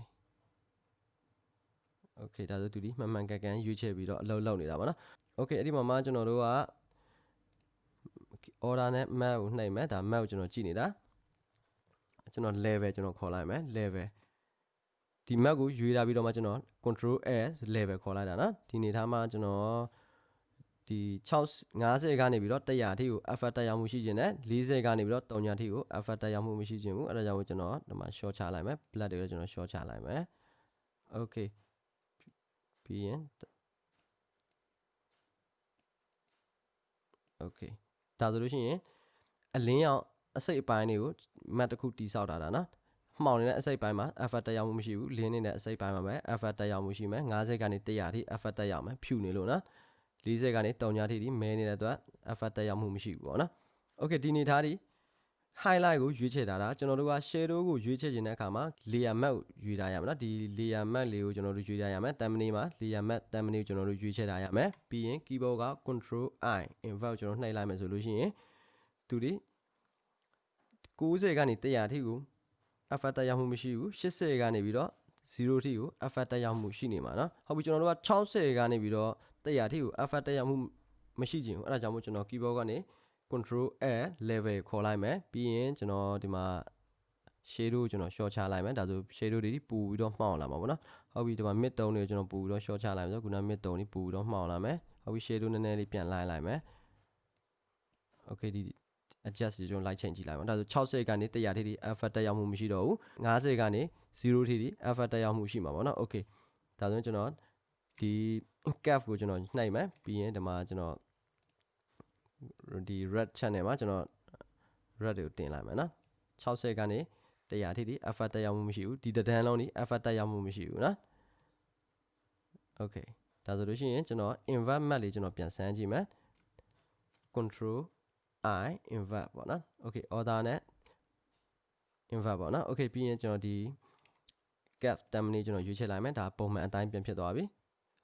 okay ဒါဆိုသူဒီမှန်မှန်ကန်ကန်ရွေးချယ်ပြီးတော့အလုပ်လုပ်နေတာပါနော် okay အဲ့ဒီမှာမှကျွန်တော်တို့က order နဲ့ map ကိုနှိပ်မယ်ဒါ map ကိုကျွန်တော်ကြည့်နေတာကျွန်တော် level ကျွန်တော်ခေါ်လိုက်မယ် level ဒီ map ကိုရွေးလာပြီးတော့မှကျွန်တော် control s level ခေါ်လိုက်တာနော်ဒီနေထားမှာကျွန်တော်ဒီ6 50ကနေပြီးတော့100အထိကို effort တက်ရောက်မှုရှိခြင်းနဲ့40ကနေပြီးတော့300အထိကို effort တက်ရောက်မှုမရှိခြင်းဘူးအဲ့ဒါကြောင့်ကျွန်တော်ဒီမှာ short ချလိုက်မယ် blood တွေကိုကျွန်တော် short ချလိုက်မယ် okay ပြီးရင် okay ဒါဆိုလို့ရှိရင်အလင်းရောင်အစိတ်အပိုင်းတွေကို map တစ်ခုတိဆောက်တာတာနော်မှောင်နေတဲ့အစိတ်ပိုင်းမှာ effort တက်ရောက်မှုမရှိဘူးလင်းနေတဲ့အစိတ်ပိုင်းမှာပဲ effort တက်ရောက်မှုရှိမယ်50ကနေ100အထိ effort တက်ရောက်မယ်ဖြူနေလို့နော်40ကနေ300အထိဒီမဲနေတဲ့အတွက် effort တက်ရောက်မှုမရှိဘူးပေါ့နော် okay ဒီနေသားဒီ highlight ကိုရွေးချယ်ထားတာကျွန်တော်တို့က shadow ကိုရွေးချယ်ခြင်းတဲ့အခါမှာ layer map ကိုရွေးထားရမယ်နော်ဒီ layer map လေးကိုကျွန်တော်တို့ရွေးထားရမယ် thumbnail မှာ layer map thumbnail ကိုကျွန်တော်တို့ရွေးချယ်ထားရမယ်ပြီးရင် keyboard က control i invert ကျွန်တော်နှိပ်လိုက်မယ်ဆိုလို့ရှိရင်သူဒီ90ကနေ100အထိကို effect တက်ရောက်မှုမရှိဘူး80ကနေပြီးတော့0ထိကို effect တက်ရောက်မှုရှိနေမှာနော်ဟုတ်ပြီကျွန်တော်တို့က60ကနေပြီးတော့100အထိကို effect တက်ရောက်မှုမရှိခြင်းဘူးအဲ့ဒါကြောင့်မို့ကျွန်တော် keyboard ကနေ1 control a level ခေါ်လိုက်မယ်ပြီးရင်ကျွန်တော်ဒီမှာ shadow ကျွန်တော် short ချလိုက်မယ်ဒါဆို shadow တွေပူပြီးတော့မှောင်လာမှာပေါ့နော်ဟုတ်ပြီဒီမှာ mid tone တွေကျွန်တော်ပူပြီးတော့ short ချလိုက်မယ်ဆိုခုန mid tone တွေပူပြီးတော့မှောင်လာမယ်ဟုတ်ပြီ shadow နည်းနည်းလေးပြန်လိုက်လိုက်မယ် okay ဒီ adjust ကျွန်တော် light change ကြည့်လိုက်ပါဒါဆို60ကနေ100ထိထိ alpha တက်ရောက်မှုမရှိတော့ဘူး50ကနေ0ထိထိ alpha တက်ရောက်မှုရှိမှာပေါ့နော် okay ဒါဆိုရင်ကျွန်တော်ဒီ cap ကိုကျွန်တော်နှိပ်မယ်ပြီးရင်ဒီမှာကျွန်တော် ဒီ red channel မှာကျွန်တော် red တွေကိုတင်လိုက်မယ်နော်60ကနေ100ထိထိ alpha တက်ရောက်မှုမရှိဘူးဒီတဒန်းလုံးนี่ alpha တက်ရောက်မှုမရှိဘူးနော် okay ဒါဆိုလို့ရှိရင်ကျွန်တော် invert map လေးကျွန်တော်ပြန်ဆန်းကြည့်မယ် control i invert ပေါ့နော် okay order နဲ့ invert ပေါ့နော် okay ပြီးရင်ကျွန်တော်ဒီ gap terminate ကျွန်တော်ရွေးချယ်လိုက်မယ်ဒါပုံမှန်အတိုင်းပြန်ဖြစ်သွားပြီ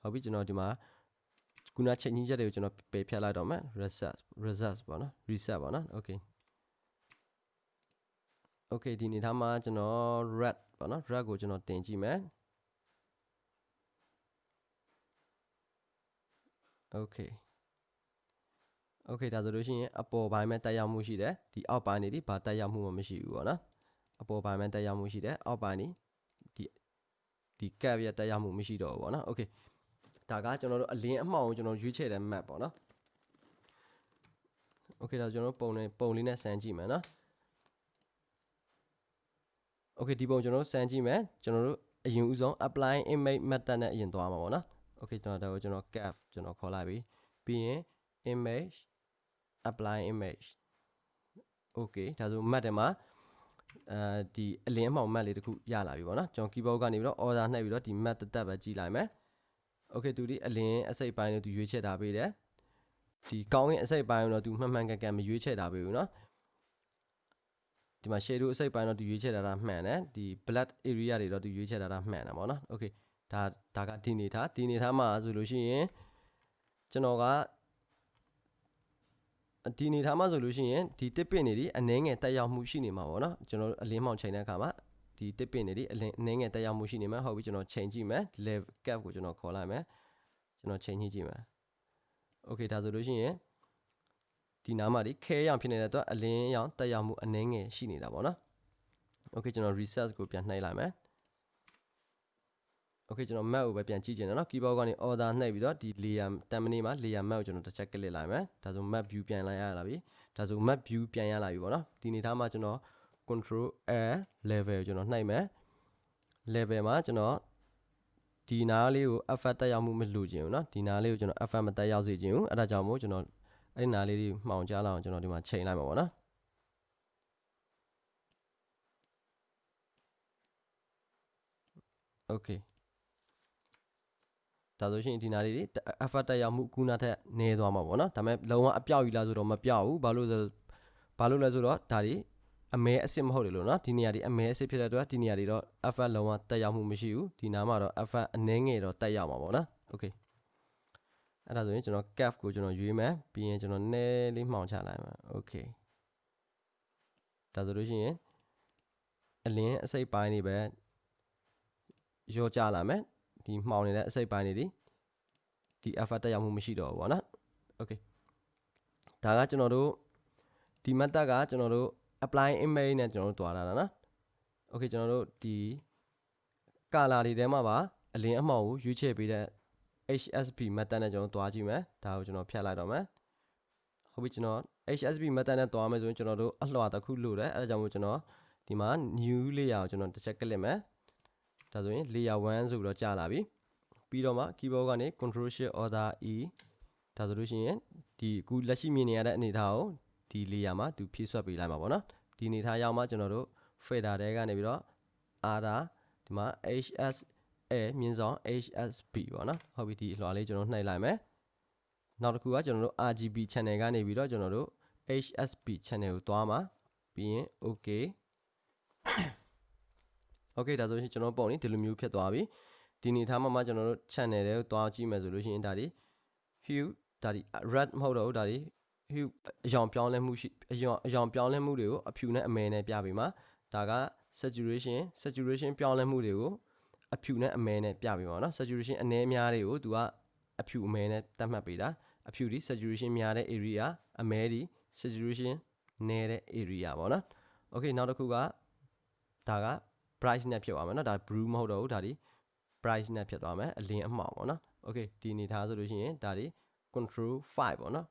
ဟုတ်ပြီကျွန်တော်ဒီမှာ ခုနချက်ညင်းချက်တွေကိုကျွန်တော်ပယ်ဖြတ်လိုက်တော့မယ် reset reset ပေါ့နော် reset ပေါ့နော် okay okay ဒီနေသားမှာကျွန်တော် red ပေါ့နော် red ကိုကျွန်တော်တင်ကြည့်မယ် okay okay ဒါဆိုလို့ရှိရင်အပေါ်ပိုင်းမှာတက်ရောက်မှုရှိတယ်ဒီအောက်ပိုင်းနေဒီဘာတက်ရောက်မှုမှမရှိဘူးပေါ့နော်အပေါ်ပိုင်းမှာတက်ရောက်မှုရှိတယ်အောက်ပိုင်းနေဒီဒီကပ်ရတက်ရောက်မှုမရှိတော့ဘူးပေါ့နော် okay ဒါကကျွန်တော်တို့အလင်းအမှောင်ကိုကျွန်တော်ရွေးချယ်တဲ့ map ပေါ့နော် Okay ဒါကျွန်တော်ပုံလေးပုံလေးနဲ့စမ်းကြည့်မယ်နော် Okay ဒီပုံကျွန်တော်စမ်းကြည့်မယ်ကျွန်တော်တို့အရင်ဦးဆုံး apply image method နဲ့အရင်သွားမှာပေါ့နော် Okay ကျွန်တော်ဒါကိုကျွန်တော် cap ကျွန်တော်ခေါ်လိုက်ပြီပြီးရင် image apply image okay ဒါဆို map ထဲမှာအဲဒီအလင်းအမှောင် map လေးတခုရလာပြီပေါ့နော်ကျွန်တော် keyboard ကနေပြီးတော့ order နှိပ်ပြီးတော့ဒီ map တစ်သက်ပဲကြည့်လိုက်မယ် okay သူဒီအလင်းအစိပ်ပိုင်းကိုသူရွေးချယ်ထားပေးတယ်ဒီကောင်းရင်အစိပ်ပိုင်းကိုတော့သူမှန်မှန်ကန်ကန်မရွေးချယ်ထားပေးဘူးเนาะဒီမှာ shadow အစိပ်ပိုင်းတော့သူရွေးချယ်ထားတာမှန်တယ်ဒီ black area တွေတော့သူရွေးချယ်ထားတာမှန်တယ်ပေါ့နော် okay ဒါဒါကဒီနေထားဒီနေထားမှာဆိုလို့ရှိရင်ကျွန်တော်ကဒီနေထားမှာဆိုလို့ရှိရင်ဒီတစ်ပင်နေဒီအနှဲငယ်တက်ရောက်မှုရှိနေမှာပေါ့နော်ကျွန်တော်အလင်းမောင်ချိန်တဲ့အခါမှာ ဒီတစ်ပင်နေဒီအလင်းအနှဲငယ်တက်ရောက်မှုရှိနေမှာဟုတ်ပြီကျွန်တော်ချိန်ကြည့်မယ် level cap ကိုကျွန်တော်ခေါ်လိုက်မယ်ကျွန်တော်ချိန်ကြည့်ကြည့်မယ် okay ဒါဆိုလို့ရှိရင်ဒီနားမှာဒီခဲရောင်ဖြစ်နေတဲ့အတွက်အလင်းရောင်တက်ရောက်မှုအနှဲငယ်ရှိနေတာပေါ့နော် okay ကျွန်တော် reset ကိုပြန်နှိပ်လိုက်မယ် okay ကျွန်တော် map ကိုပဲပြန်ကြည့်ချင်တယ်เนาะ keyboard ကနေ order နှိပ်ပြီးတော့ဒီ layer တမ်မနီမှာ layer map ကိုကျွန်တော်တစ်ချက် click လိုက်မယ်ဒါဆို map view ပြန်လိုက်ရလာပြီဒါဆို map view ပြန်ရလာပြီပေါ့နော်ဒီနေသားမှာကျွန်တော် control a level ကိုကျွန်တော်နှိပ်မယ် level မှာကျွန်တော်ဒီနားလေးကို effect တက်ရောက်မှုမလိုချင်ဘူးเนาะဒီနားလေးကိုကျွန်တော် effect မတက်ရောက်စေချင်ဘူးအဲ့ဒါကြောင့်မို့ကျွန်တော်အဲ့ဒီနားလေးတွေမှောင်ကြားလာအောင်ကျွန်တော်ဒီမှာချိန်လိုက်မှာပေါ့နော် okay ဒါဆိုရှင်ဒီနာလေးတွေ effort တက်ရောက်မှုကူနာထက်နည်းသွားမှာပေါ့နော်ဒါပေမဲ့လုံးဝအပြောက်ယူလာဆိုတော့မပြောက်ဘူးဘာလို့လဲဘာလို့လဲဆိုတော့ဒါတွေ အမဲအစ်စ်မဟုတ်တယ်လို့နော်ဒီနေရာတွေအမဲအစ်စ်ဖြစ်တဲ့အတွက်ဒီနေရာတွေတော့ effort လုံးဝတက်ရောက်မှုမရှိဘူးဒီနားမှာတော့ effort အနည်းငယ်တော့တက်ရောက်မှာပေါ့နော် okay အဲ့ဒါဆိုရင်ကျွန်တော် cap ကိုကျွန်တော်ရွေးမယ်ပြီးရင်ကျွန်တော်နည်းလေးမှောင်ချလိုက်မယ် okay ဒါဆိုလို့ရှိရင်အလင်းအစိပ်ပိုင်းတွေပဲရောကြလာမယ်ဒီမှောင်နေတဲ့အစိပ်ပိုင်းတွေဒီဒီ effort တက်ရောက်မှုမရှိတော့ဘူးပေါ့နော် okay ဒါကကျွန်တော်တို့ဒီ method ကကျွန်တော်တို့ apply image နဲ့ကျွန်တော်တို့တွားတာနော် okay ကျွန်တော်တို့ဒီ color တွေထဲမှာပါအလင်းအမှောင်ကိုရွေးချယ်ပေးတဲ့ HSP method နဲ့ကျွန်တော်တွားကြည့်မယ်ဒါကိုကျွန်တော်ဖြတ်လိုက်တော့မယ်ဟုတ်ပြီကျွန်တော် HSP method နဲ့တွားမယ်ဆိုရင်ကျွန်တော်တို့အလွှာတစ်ခုလို့တယ်အဲဒါကြောင့်မို့ကျွန်တော်ဒီမှာ new layer ကိုကျွန်တော်တစ်ချက်ကလစ်မယ်ဒါဆိုရင် layer 1ဆိုပြီးတော့ကြာလာပြီပြီးတော့မှ keyboard ကနေ control shift order e ဒါဆိုလို့ရှိရင်ဒီအခုလက်ရှိမြင်နေရတဲ့အနေအထားကို ဒီ layer မှာသူဖြည့်ဆွတ်ပေးလိုက်မှာပေါ့နော်ဒီအနေအထားရောက်မှကျွန်တော်တို့ fader တဲကနေပြီးတော့ order ဒီမှာ hs a မြင်းဆောင် hsb ပေါ့နော်ဟုတ်ပြီဒီအလွှာလေးကျွန်တော်နှိပ်လိုက်မယ်နောက်တစ်ခုကကျွန်တော်တို့ rgb channel ကနေပြီးတော့ကျွန်တော်တို့ hsb channel ကိုသွားမှာပြီးရင် okay okay ဒါဆိုရင်ကျွန်တော်ပုံနေဒီလိုမျိုးဖြစ်သွားပြီဒီနေထားမှာမှကျွန်တော်တို့ channel တွေကိုသွားကြည့်မယ်ဆိုလို့ရှိရင်ဒါဒီ hue ဒါဒီ red မဟုတ်တော့ဘူးဒါဒီ hue အယောင်ပြောင်းလဲမှုရှိအယောင်အယောင်ပြောင်းလဲမှုတွေကိုအဖြူနဲ့အမဲနဲ့ပြပေးမှာဒါက saturation saturation ပြောင်းလဲမှုတွေကိုအဖြူနဲ့အမဲနဲ့ပြပေးပါတော့ saturation အနည်းများတွေကိုသူကအဖြူအမဲနဲ့တတ်မှတ်ပေးတာအဖြူဒီ saturation များတဲ့ area အမဲဒီ saturation နည်းတဲ့ area ပေါ့နော် okay နောက်တစ်ခုကဒါက price နဲ့ဖြစ်သွားမယ်เนาะဒါ brew မဟုတ်တော့ဘူးဒါဒီ price နဲ့ဖြစ်သွားမယ်အလင်းအမှောင်ပေါ့နော် okay ဒီအနေထားဆိုလို့ရှိရင်ဒါဒီ control 5ပေါ့နော်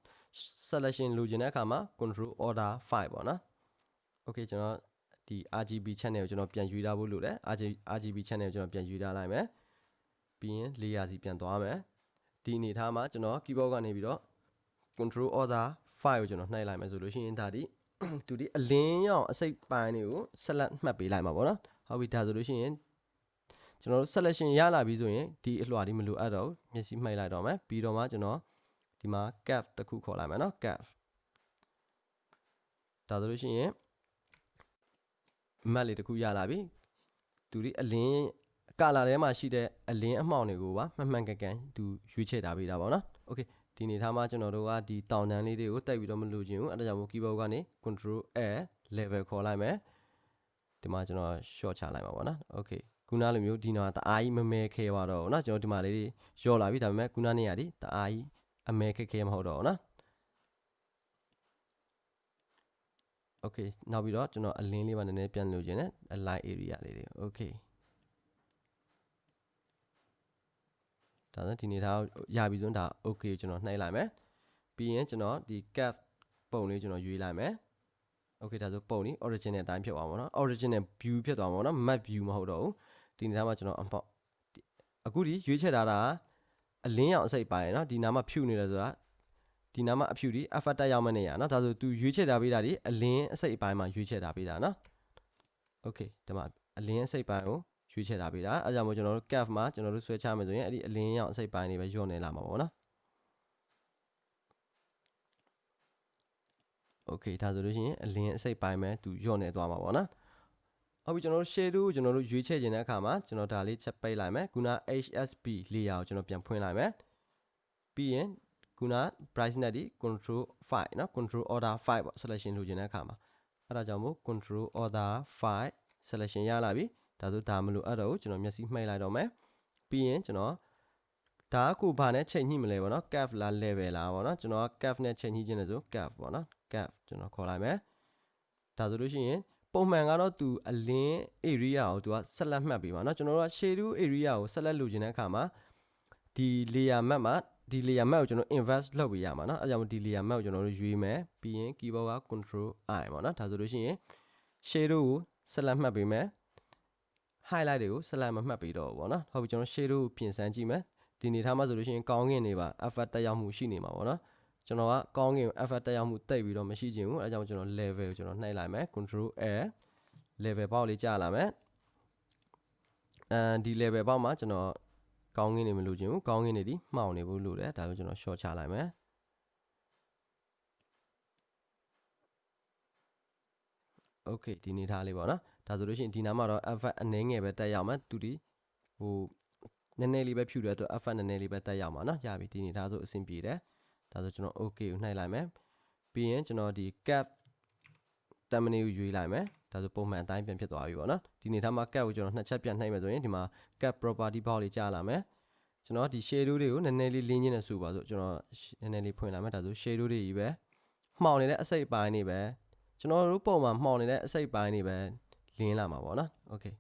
selection လိုချင်တဲ့အခါမှာ control order 5ပေါ့နော် okay ကျွန်တော်ဒီ RGB channel ကိုကျွန်တော်ပြန်ယူထားဖို့လိုတယ် RGB channel ကိုကျွန်တော်ပြန်ယူထားလိုက်မယ်ပြီးရင် layer စီပြန်သွားမယ်ဒီအနေထားမှာကျွန်တော် keyboard ကနေပြီးတော့ control order 5ကိုကျွန်တော်နှိုက်လိုက်မယ်ဆိုလို့ရှိရင်ဒါဒီသူဒီအလင်းရောင်အစိပ်ပိုင်းတွေကိုဆက်လက်မှတ်ပေးလိုက်မှာပေါ့နော်ဟုတ်ပြီဒါဆိုလို့ရှိရင်ကျွန်တော်တို့ selection ရလာပြီဆိုရင်ဒီအလွှာဒီမလိုအပ်တော့ဘူးမျက်စိမှိတ်လိုက်တော့မယ်ပြီးတော့မှကျွန်တော် ဒီမှာ cap တစ်ခုခေါ်လိုက်မယ်နော် cap ဒါဆိုလို့ရှိရင် map လေးတစ်ခုရလာပြီသူဒီအလင်းကာလာထဲမှာရှိတဲ့အလင်းအမှောင်တွေကိုပါမှန်မှန်ကန်ကန်သူရွေးချယ်ထားပေးတာပေါ့နော် okay ဒီနေထားမှာကျွန်တော်တို့ကဒီတောင်တန်းလေးတွေကိုတိုက်ပြီးတော့မလိုချင်ဘူးအဲဒါကြောင့်မို့ keyboard ကနေ control a level ခေါ်လိုက်မယ်ဒီမှာကျွန်တော် short ချလိုက်ပါပေါ့နော် okay ခုနလိုမျိုးဒီနော်တအားကြီးမမဲခဲသွားတော့ဘူးเนาะကျွန်တော်ဒီမှာလေးရော့လာပြီဒါပေမဲ့ခုနနေရာဒီတအားကြီး အမဲခက်ခဲမဟုတ်တော့ဘူးနော် okay နောက်ပြီးတော့ကျွန်တော်အလင်းလေးပါနည်းနည်းပြန်လိုချင်တယ် align area လေးတွေ okay ဒါဆိုဒီနေသားရပြီဆိုရင်ဒါ okay ကိုကျွန်တော်နှိုက်လိုက်မယ်ပြီးရင်ကျွန်တော်ဒီ cap ပုံလေးကျွန်တော်ရွေးလိုက်မယ် okay ဒါဆိုပုံလေး original အတိုင်းဖြစ်သွားမှာနော် original view ဖြစ်သွားမှာနော် map view မဟုတ်တော့ဘူးဒီနေသားမှာကျွန်တော်အပေါ့အခုဒီရွေးချက်ထားတာက အလင်းရောင်အစိပ်ပိုင်းနော်ဒီနားမှာဖြူနေတယ်ဆိုတာဒီနားမှာအဖြူဒီ effect တက်ရောက်မဲ့နေရနော်ဒါဆို तू ရွေးချက်ထားပေးတာဒီအလင်းအစိပ်ပိုင်းမှာရွေးချက်ထားပေးတာနော် okay ဒီမှာအလင်းအစိပ်ပိုင်းကိုရွေးချက်ထားပေးတာအဲဒါကြောင့်မို့ကျွန်တော်တို့ cap မှာကျွန်တော်တို့ဆွဲချမယ်ဆိုရင်အဲ့ဒီအလင်းရောင်အစိပ်ပိုင်းတွေပဲညွှန်နေလာမှာပေါ့နော် okay ဒါဆိုလို့ရှိရင်အလင်းအစိပ်ပိုင်းပဲသူညွှန်နေသွားမှာပေါ့နော် ဟုတ်ပြီကျွန်တော်တို့ shadow ကိုကျွန်တော်တို့ရွေးချယ်ခြင်းတဲ့အခါမှာကျွန်တော်ဒါလေးချက်ပိတ်လိုက်မယ်ခုန HSP layer ကိုကျွန်တော်ပြန်ဖွင့်လိုက်မယ်ပြီးရင်ခုန brightness ဒီ control 5เนาะ control order 5ပေါ့ selection လုပ်ခြင်းတဲ့အခါမှာအဲ့ဒါကြောင့်မို့ control order 5 selection ရလာပြီဒါဆိုဒါမလို့အဲ့တော့ကျွန်တော်မျက်စိမှိတ်လိုက်တော့မယ်ပြီးရင်ကျွန်တော်ဒါကခုဘာနဲ့ချိန်ညှိမလဲပေါ့နော် cap လား level လားပေါ့နော်ကျွန်တော်က cap နဲ့ချိန်ညှိခြင်းလဲဆို cap ပေါ့နော် cap ကျွန်တော်ခေါ်လိုက်မယ်ဒါဆိုလို့ရှိရင် ပုံမှန်ကတော့သူအလင်း area ကိုသူကဆက်လက်မှတ်ပေးပါเนาะကျွန်တော်တို့က shadow area ကိုဆက်လက်လိုချင်တဲ့အခါမှာဒီ layer map မှာဒီ layer map ကိုကျွန်တော် invert လုပ်ပေးရမှာเนาะအဲကြောင့်ဒီ layer map ကိုကျွန်တော်တို့ရွေးမယ်ပြီးရင် keyboard က control i ပေါ့เนาะဒါဆိုလို့ရှိရင် shadow ကိုဆက်လက်မှတ်ပေးမယ် highlight တွေကိုဆက်လက်မမှတ်ပေးတော့ဘူးပေါ့เนาะဟုတ်ပြီကျွန်တော် shadow ကိုပြင်ဆန်းကြည့်မယ်ဒီနေထားမှာဆိုလို့ရှိရင်ကောင်းကင်တွေပါ effect တက်ရောက်မှုရှိနေမှာပေါ့เนาะ ကျွန်တော်ကကောင်းကင် effect တက်ရောက်မှုတိတ်ပြီးတော့မရှိချင်ဘူးအဲကြောင့်ကျွန်တော် level ကိုကျွန်တော်နှိုက်လိုက်မယ် control l level ပေါက်လေးကြာလာမယ်အဲဒီ level ပေါက်မှာကျွန်တော်ကောင်းကင်နေမလို့ချင်ဘူးကောင်းကင်နေဒီမှောင်နေဘူးလို့တယ်ဒါပေမဲ့ကျွန်တော် short ချလိုက်မယ် okay ဒီနေသားလေးပေါ့နော်ဒါဆိုလို့ရှိရင်ဒီနားမှာတော့ effect အနည်းငယ်ပဲတက်ရောက်မှာသူဒီဟိုနည်းနည်းလေးပဲဖြူတဲ့အတွက် effect နည်းနည်းလေးပဲတက်ရောက်မှာနော်ရပြီဒီနေသားဆိုအဆင်ပြေတယ် ဒါဆိုကျွန်တော် okay ကိုနှိုက်လိုက်မယ်ပြီးရင်ကျွန်တော်ဒီ cap တမနီကိုရွေးလိုက်မယ်ဒါဆိုပုံမှန်အတိုင်းပြန်ဖြစ်သွားပြီပေါ့နော်ဒီနေသားမှာ cap ကိုကျွန်တော်နှစ်ချက်ပြန်နှိုက်မယ်ဆိုရင်ဒီမှာ cap property box လေးကြားလာမယ်ကျွန်တော်ဒီ shadow တွေကိုနည်းနည်းလေးလင်းချင်းနဲ့စုပါဆိုကျွန်တော်နည်းနည်းလေးဖွင့်လာမယ်ဒါဆို shadow တွေကြီးပဲမှောင်နေတဲ့အစိပ်ပိုင်းတွေပဲကျွန်တော်တို့ပုံမှန်မှောင်နေတဲ့အစိပ်ပိုင်းတွေပဲလင်းလာမှာပေါ့နော် okay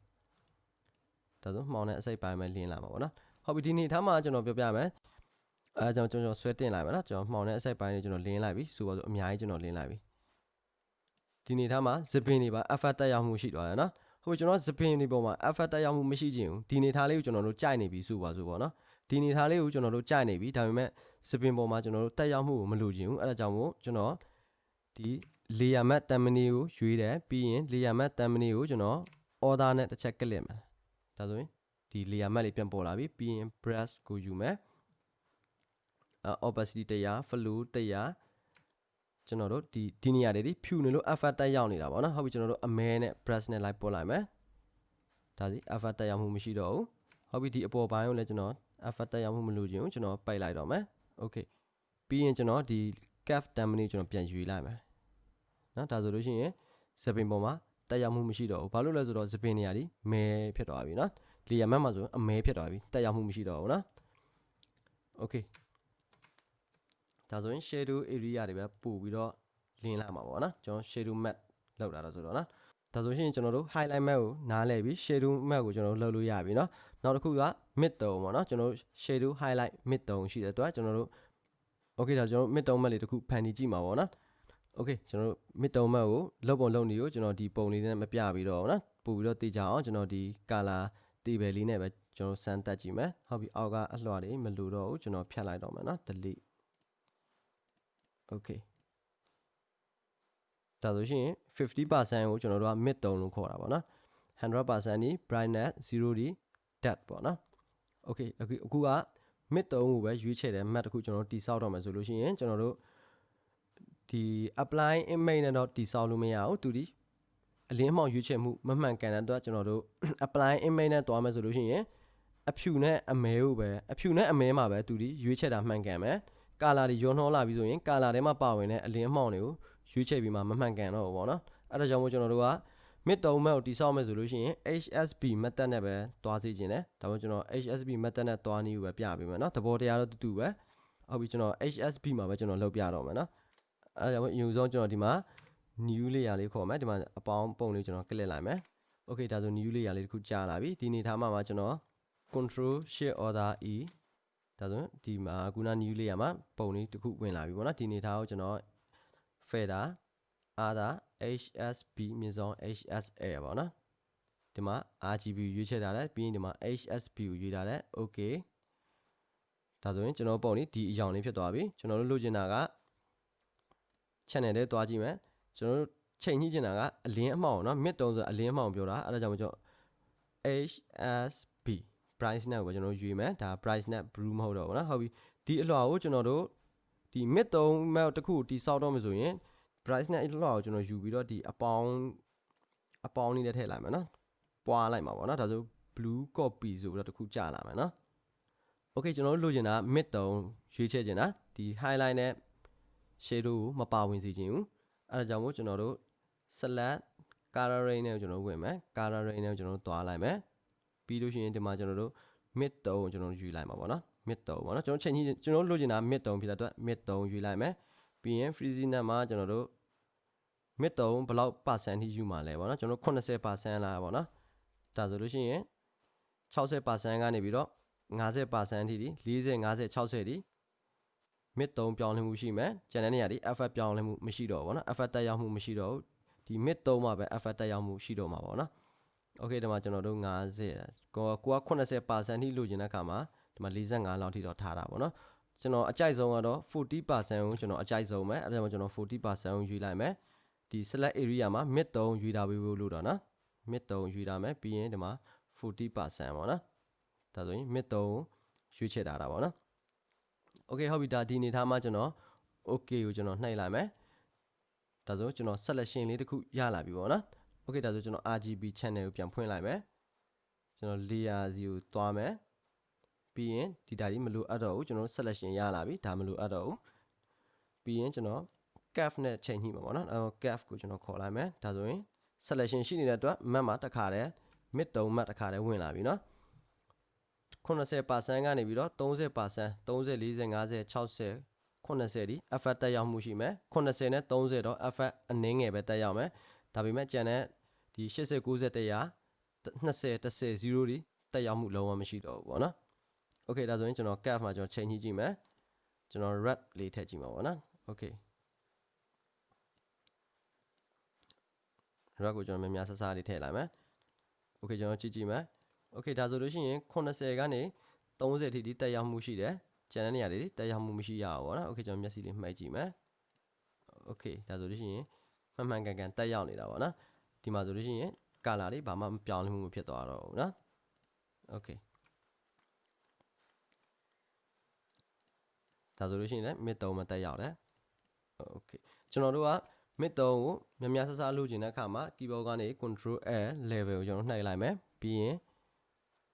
ဒါဆိုမှောင်တဲ့အစိပ်ပိုင်းပဲလင်းလာမှာပေါ့နော်ဟုတ်ပြီဒီနေ့ထားမှာကျွန်တော်ပြောပြမယ် အဲကျွန်တော်ကျွန်တော်ဆွဲတင်လိုက်ပါနော်ကျွန်တော်မှောင်တဲ့အစိပ်ပိုင်းတွေကျွန်တော်လင်းလိုက်ပြီဆိုတော့အများကြီးကျွန်တော်လင်းလိုက်ပြီဒီနေ့ထားမှာ zipping တွေပါ effect တက်ရောက်မှုရှိသွားတယ်နော်ဟုတ်ပြီကျွန်တော် zipping တွေပေါ်မှာ effect တက်ရောက်မှုမရှိခြင်းဘူးဒီနေ့ထားလေးကိုကျွန်တော်တို့ကြိုက်နေပြီဆိုပါဆိုပေါ့နော်ဒီနေထားလေးကိုကျွန်တော်တို့ကြိုက်နေပြီဒါပေမဲ့ zipping ပေါ်မှာကျွန်တော်တို့တက်ရောက်မှုကိုမလိုချင်ဘူးအဲဒါကြောင့်မို့ကျွန်တော်ဒီ layer map terminal ကိုရွေးတယ်ပြီးရင် layer map terminal ကိုကျွန်တော် order နဲ့တစ်ချက်ကလစ်မယ်ဒါဆိုရင်ဒီ layer map လေးပြန်ပေါ်လာပြီပြီးရင် brush ကိုယူမယ် opacity 100 flow 100ကျွန်တော်တို့ဒီဒီနေရာတွေဒီဖြူနေလို့ effect တက်ရောက်နေတာပေါ့နော်ဟုတ်ပြီကျွန်တော်တို့အမဲနဲ့ brush နဲ့လိုက်ပို့လိုက်မယ်ဒါစီ effect တက်ရောက်မှုမရှိတော့ဘူးဟုတ်ပြီဒီအပေါ်ပိုင်းကိုလည်းကျွန်တော် effect တက်ရောက်မှုမလိုချင်ဘူးကျွန်တော်ပိတ်လိုက်တော့မယ် okay ပြီးရင်ကျွန်တော်ဒီ cap terminal ကျွန်တော်ပြန်ယူလိုက်မယ်နော်ဒါဆိုလို့ရှိရင်ဇပင်ပေါ်မှာတက်ရောက်မှုမရှိတော့ဘူးဘာလို့လဲဆိုတော့ဇပင်နေရာဒီမဲဖြစ်သွားပြီနော်လီယာမတ်မှာဆိုအမဲဖြစ်သွားပြီတက်ရောက်မှုမရှိတော့ဘူးနော် okay ဒါဆိုရင် shadow area တွေပဲပို့ပြီးတော့လင်းလာမှာပေါ့နော်ကျွန်တော် shadow map လောက်တာတော့ဆိုတော့နော်ဒါဆိုရင်ကျွန်တော်တို့ highlight map ကိုနားလည်ပြီး shadow map ကိုကျွန်တော်တို့လုပ်လို့ရပြီเนาะနောက်တစ်ခုက mid tone ပေါ့เนาะကျွန်တော်တို့ shadow highlight mid tone ရှိတဲ့အတွက်ကျွန်တော်တို့ okay ဒါကျွန်တော်တို့ mid tone map လေးတစ်ခုဖန်တီးကြည့်မှာပေါ့เนาะ okay ကျွန်တော်တို့ mid tone map ကိုလုပ်ပုံလုပ်နေကိုကျွန်တော်ဒီပုံလေးနဲ့မပြပြီးတော့เนาะပို့ပြီးတော့သိကြအောင်ကျွန်တော်ဒီ color တေဘယ်လေးနဲ့ပဲကျွန်တော်စမ်းတက်ကြည့်မယ်ဟုတ်ပြီအောက်ကအလွှာတွေမလိုတော့ဘူးကျွန်တော်ဖြတ်လိုက်တော့မယ်เนาะ delete okay ဒါဆိုရှင်50%ကိုကျွန်တော်တို့က mid tone လို့ခေါ်တာပေါ့နော်100%ဒီ brightness 0ဒီ depth ပေါ့နော် okay အခုအခုက mid tone ကိုပဲရွေးချယ်တဲ့ map တစ်ခုကျွန်တော်တို့တိစောက်တော့မယ်ဆိုလို့ရှိရင်ကျွန်တော်တို့ဒီ apply image နဲ့တော့တိစောက်လို့မရဘူးသူဒီအလင်းအမှောင်ရွေးချယ်မှုမမှန်ကန်တဲ့အတွက်ကျွန်တော်တို့ apply image နဲ့တွားမယ်ဆိုလို့ရှိရင်အဖြူနဲ့အမဲကိုပဲအဖြူနဲ့အမဲမှာပဲသူဒီရွေးချယ်တာမှန်ကန်မယ် ကာလာတွေရောနှောလာပြီးဆိုရင်ကာလာထဲမှာပါဝင်တဲ့အလင်းအမှောင်တွေကိုရွေးချယ်ပြီးမှမမှန်ကန်တော့ဘူးပေါ့နော်အဲ့ဒါကြောင့်မို့ကျွန်တော်တို့က mid 3မဲ့ကိုတိဆောက်မယ်ဆိုလို့ရှိရင် HSB method နဲ့ပဲတွားစီခြင်းတယ်ဒါမှမဟုတ်ကျွန်တော် HSB method နဲ့တွားနည်းကိုပဲပြပေးမယ်နော်သဘောတရားတော့တူတူပဲဟုတ်ပြီကျွန်တော် HSB မှာပဲကျွန်တော်လုပ်ပြတော့မယ်နော်အဲ့ဒါကြောင့်အရင်ဆုံးကျွန်တော်ဒီမှာ new layer လေးခေါ်မယ်ဒီမှာအပေါင်းပုံလေးကျွန်တော်ကလစ်လိုက်မယ် okay ဒါဆို new layer လေးတစ်ခုကြာလာပြီဒီနေထားမှာမှာကျွန်တော် control shift order e ဒါဆိုဒီမှာခုန new layer မှာပုံလေးတစ်ခုဝင်လာပြီပေါ့နော်ဒီနေထားကိုကျွန်တော် fader other hsb မြင့်ဆုံး hsa ပေါ့နော်ဒီမှာ rgb ရွေးချယ်ထားတယ်ပြီးရင်ဒီမှာ hsb ကိုရွေးထားတယ် okay ဒါဆိုရင်ကျွန်တော်ပုံလေးဒီအရောင်လေးဖြစ်သွားပြီကျွန်တော်တို့လိုချင်တာက channel ထဲတွားကြည့်မယ်ကျွန်တော်တို့ချိန်ညှိချင်တာကအလင်းအမှောင်เนาะ mid တုံးဆိုအလင်းအမှောင်ပြောတာအဲ့ဒါကြောင့်မကျွန်တော် HSB price net ကိုကျွန်တော်ရွေးမယ်ဒါ price net blue မဟုတ်တော့ဘူးနော်ဟုတ်ပြီဒီအလွှာကိုကျွန်တော်တို့ဒီ mid 3 map တစ်ခုတိဆောက်တော့မှဆိုရင် price net အလွှာကိုကျွန်တော်ယူပြီးတော့ဒီအပေါင်းအပေါင်းလေးနဲ့ထည့်လိုက်မယ်နော်ပွားလိုက်မှာပေါ့နော်ဒါဆို blue copy ဆိုပြီးတော့တစ်ခုကြာလာမယ်နော် okay ကျွန်တော်တို့လိုချင်တာ mid 3ရွေးချယ်ချင်တာဒီ highlight နဲ့ shadow ကိုမပါဝင်စေချင်ဘူးအဲဒါကြောင့်မို့ကျွန်တော်တို့ select color range နဲ့ကျွန်တော်ဝင်မယ် color range နဲ့ကျွန်တော်တို့သွားလိုက်မယ် ပြီးလို့ရှိရင်ဒီမှာကျွန်တော်တို့ mid တုံးကိုကျွန်တော်တို့ယူလိုက်မှာပေါ့နော် mid တုံးပေါ့နော်ကျွန်တော်ချိန်ကြီးကျွန်တော်တို့လိုချင်တာ mid တုံးဖြစ်တဲ့အတွက် mid တုံးယူလိုက်မယ်ပြီးရင် freezing net မှာကျွန်တော်တို့ mid တုံးဘယ်လောက် percent ထိယူမှာလဲပေါ့နော်ကျွန်တော်တို့80%လာပေါ့နော်ဒါဆိုလို့ရှိရင်60%ကနေပြီးတော့50%ထိဒီ40 50 60ထိ mid 3ပြောင်းလဲမှုရှိမယ်ကျန်တဲ့နေရာဒီ effect ပြောင်းလဲမှုမရှိတော့ဘူးเนาะ effect တက်ရောက်မှုမရှိတော့ဘူးဒီ mid 3မှာပဲ effect တက်ရောက်မှုရှိတော့မှာပေါ့เนาะ okay ဒီမှာကျွန်တော်တို့50ကိုက80%ထိလိုချင်တဲ့အခါမှာဒီမှာ45လောက်ထိတော့ထားတာပေါ့เนาะကျွန်တော်အကြိုက်ဆုံးကတော့40%ကိုကျွန်တော်အကြိုက်ဆုံးပဲအဲဒါကြောင့်ကျွန်တော်40%ကိုယူလိုက်မယ်ဒီ select area မှာ mid 3ယူတာပေးဖို့လို့တော့เนาะ mid 3ယူတာမယ်ပြီးရင်ဒီမှာ40%ပေါ့เนาะဒါဆိုရင် mid 3ကိုရွေးချယ်ထားတာပေါ့เนาะ okay ဟုတ်ပြီဒါဒီအနေထားမှာကျွန်တော် okay ကိုကျွန်တော်နှိပ်လိုက်မယ်ဒါဆိုကျွန်တော် selection လေးတစ်ခုရလာပြီပေါ့နော် okay ဒါဆိုကျွန်တော် RGB channel ကိုပြန်ဖွင့်လိုက်မယ်ကျွန်တော် layer စီကိုတွားမယ်ပြီးရင်ဒီတာကြီးမလိုအပ်တော့ဘူးကျွန်တော် selection ရလာပြီဒါမလိုအပ်တော့ဘူးပြီးရင်ကျွန်တော် calf နဲ့ချိန်ညှိမှာပေါ့နော်အဲ calf ကိုကျွန်တော်ခေါ်လိုက်မယ်ဒါဆိုရင် selection ရှိနေတဲ့အတွက် map မှာတစ်ခါတည်း mid တုံး map တစ်ခါတည်းဝင်လာပြီနော်80%ကနေပြီးတော့30% 30 40 50 60 80ဒီ effort တက်ရောက်မှုရှိမယ်80နဲ့30တော့ effort အနည်းငယ်ပဲတက်ရောက်မယ် ဒါပေမဲ့ကျန်တဲ့ဒီ80 90 100 20 10 0ဒီတက်ရောက်မှုလုံးဝမရှိတော့ဘူးပေါ့နော် okay ဒါဆိုရင်ကျွန်တော် cap မှာကျွန်တော်ချိန်ကြည့်ကြည့်မယ်ကျွန်တော် red လေးထည့်ကြည့်မှာပေါ့နော် okay red ကိုကျွန်တော်များများဆဆလေးထည့်လိုက်မယ် okay ကျွန်တော်ကြည့်ကြည့်မယ် okay ဒါဆိုလို့ရှိရင်80ကနေ30ထိဒီတက်ရောက်မှုရှိတယ်ကျန်တဲ့နေရာတွေတက်ရောက်မှုမရှိရဘူးပေါ့နော် okay ကျွန်တော်မျက်စိလေးမှိတ်ကြည့်မယ် okay ဒါဆိုလို့ရှိရင် မှန်မှန်ကန်ကန်တက်ရောက်နေတာပေါ့နော်ဒီမှာဆိုလို့ရှိရင် color တွေဘာမှမပြောင်းလဲမှုမဖြစ်သွားတော့ဘူးနော် okay ဒါဆိုလို့ရှိရင်လည်း mid 3မှာတက်ရောက်တယ် okay ကျွန်တော်တို့က mid 3ကိုများများဆဆလုပ်ချင်တဲ့အခါမှာ keyboard ကနေ control L level ကိုကျွန်တော်နှိုက်လိုက်မယ်ပြီးရင်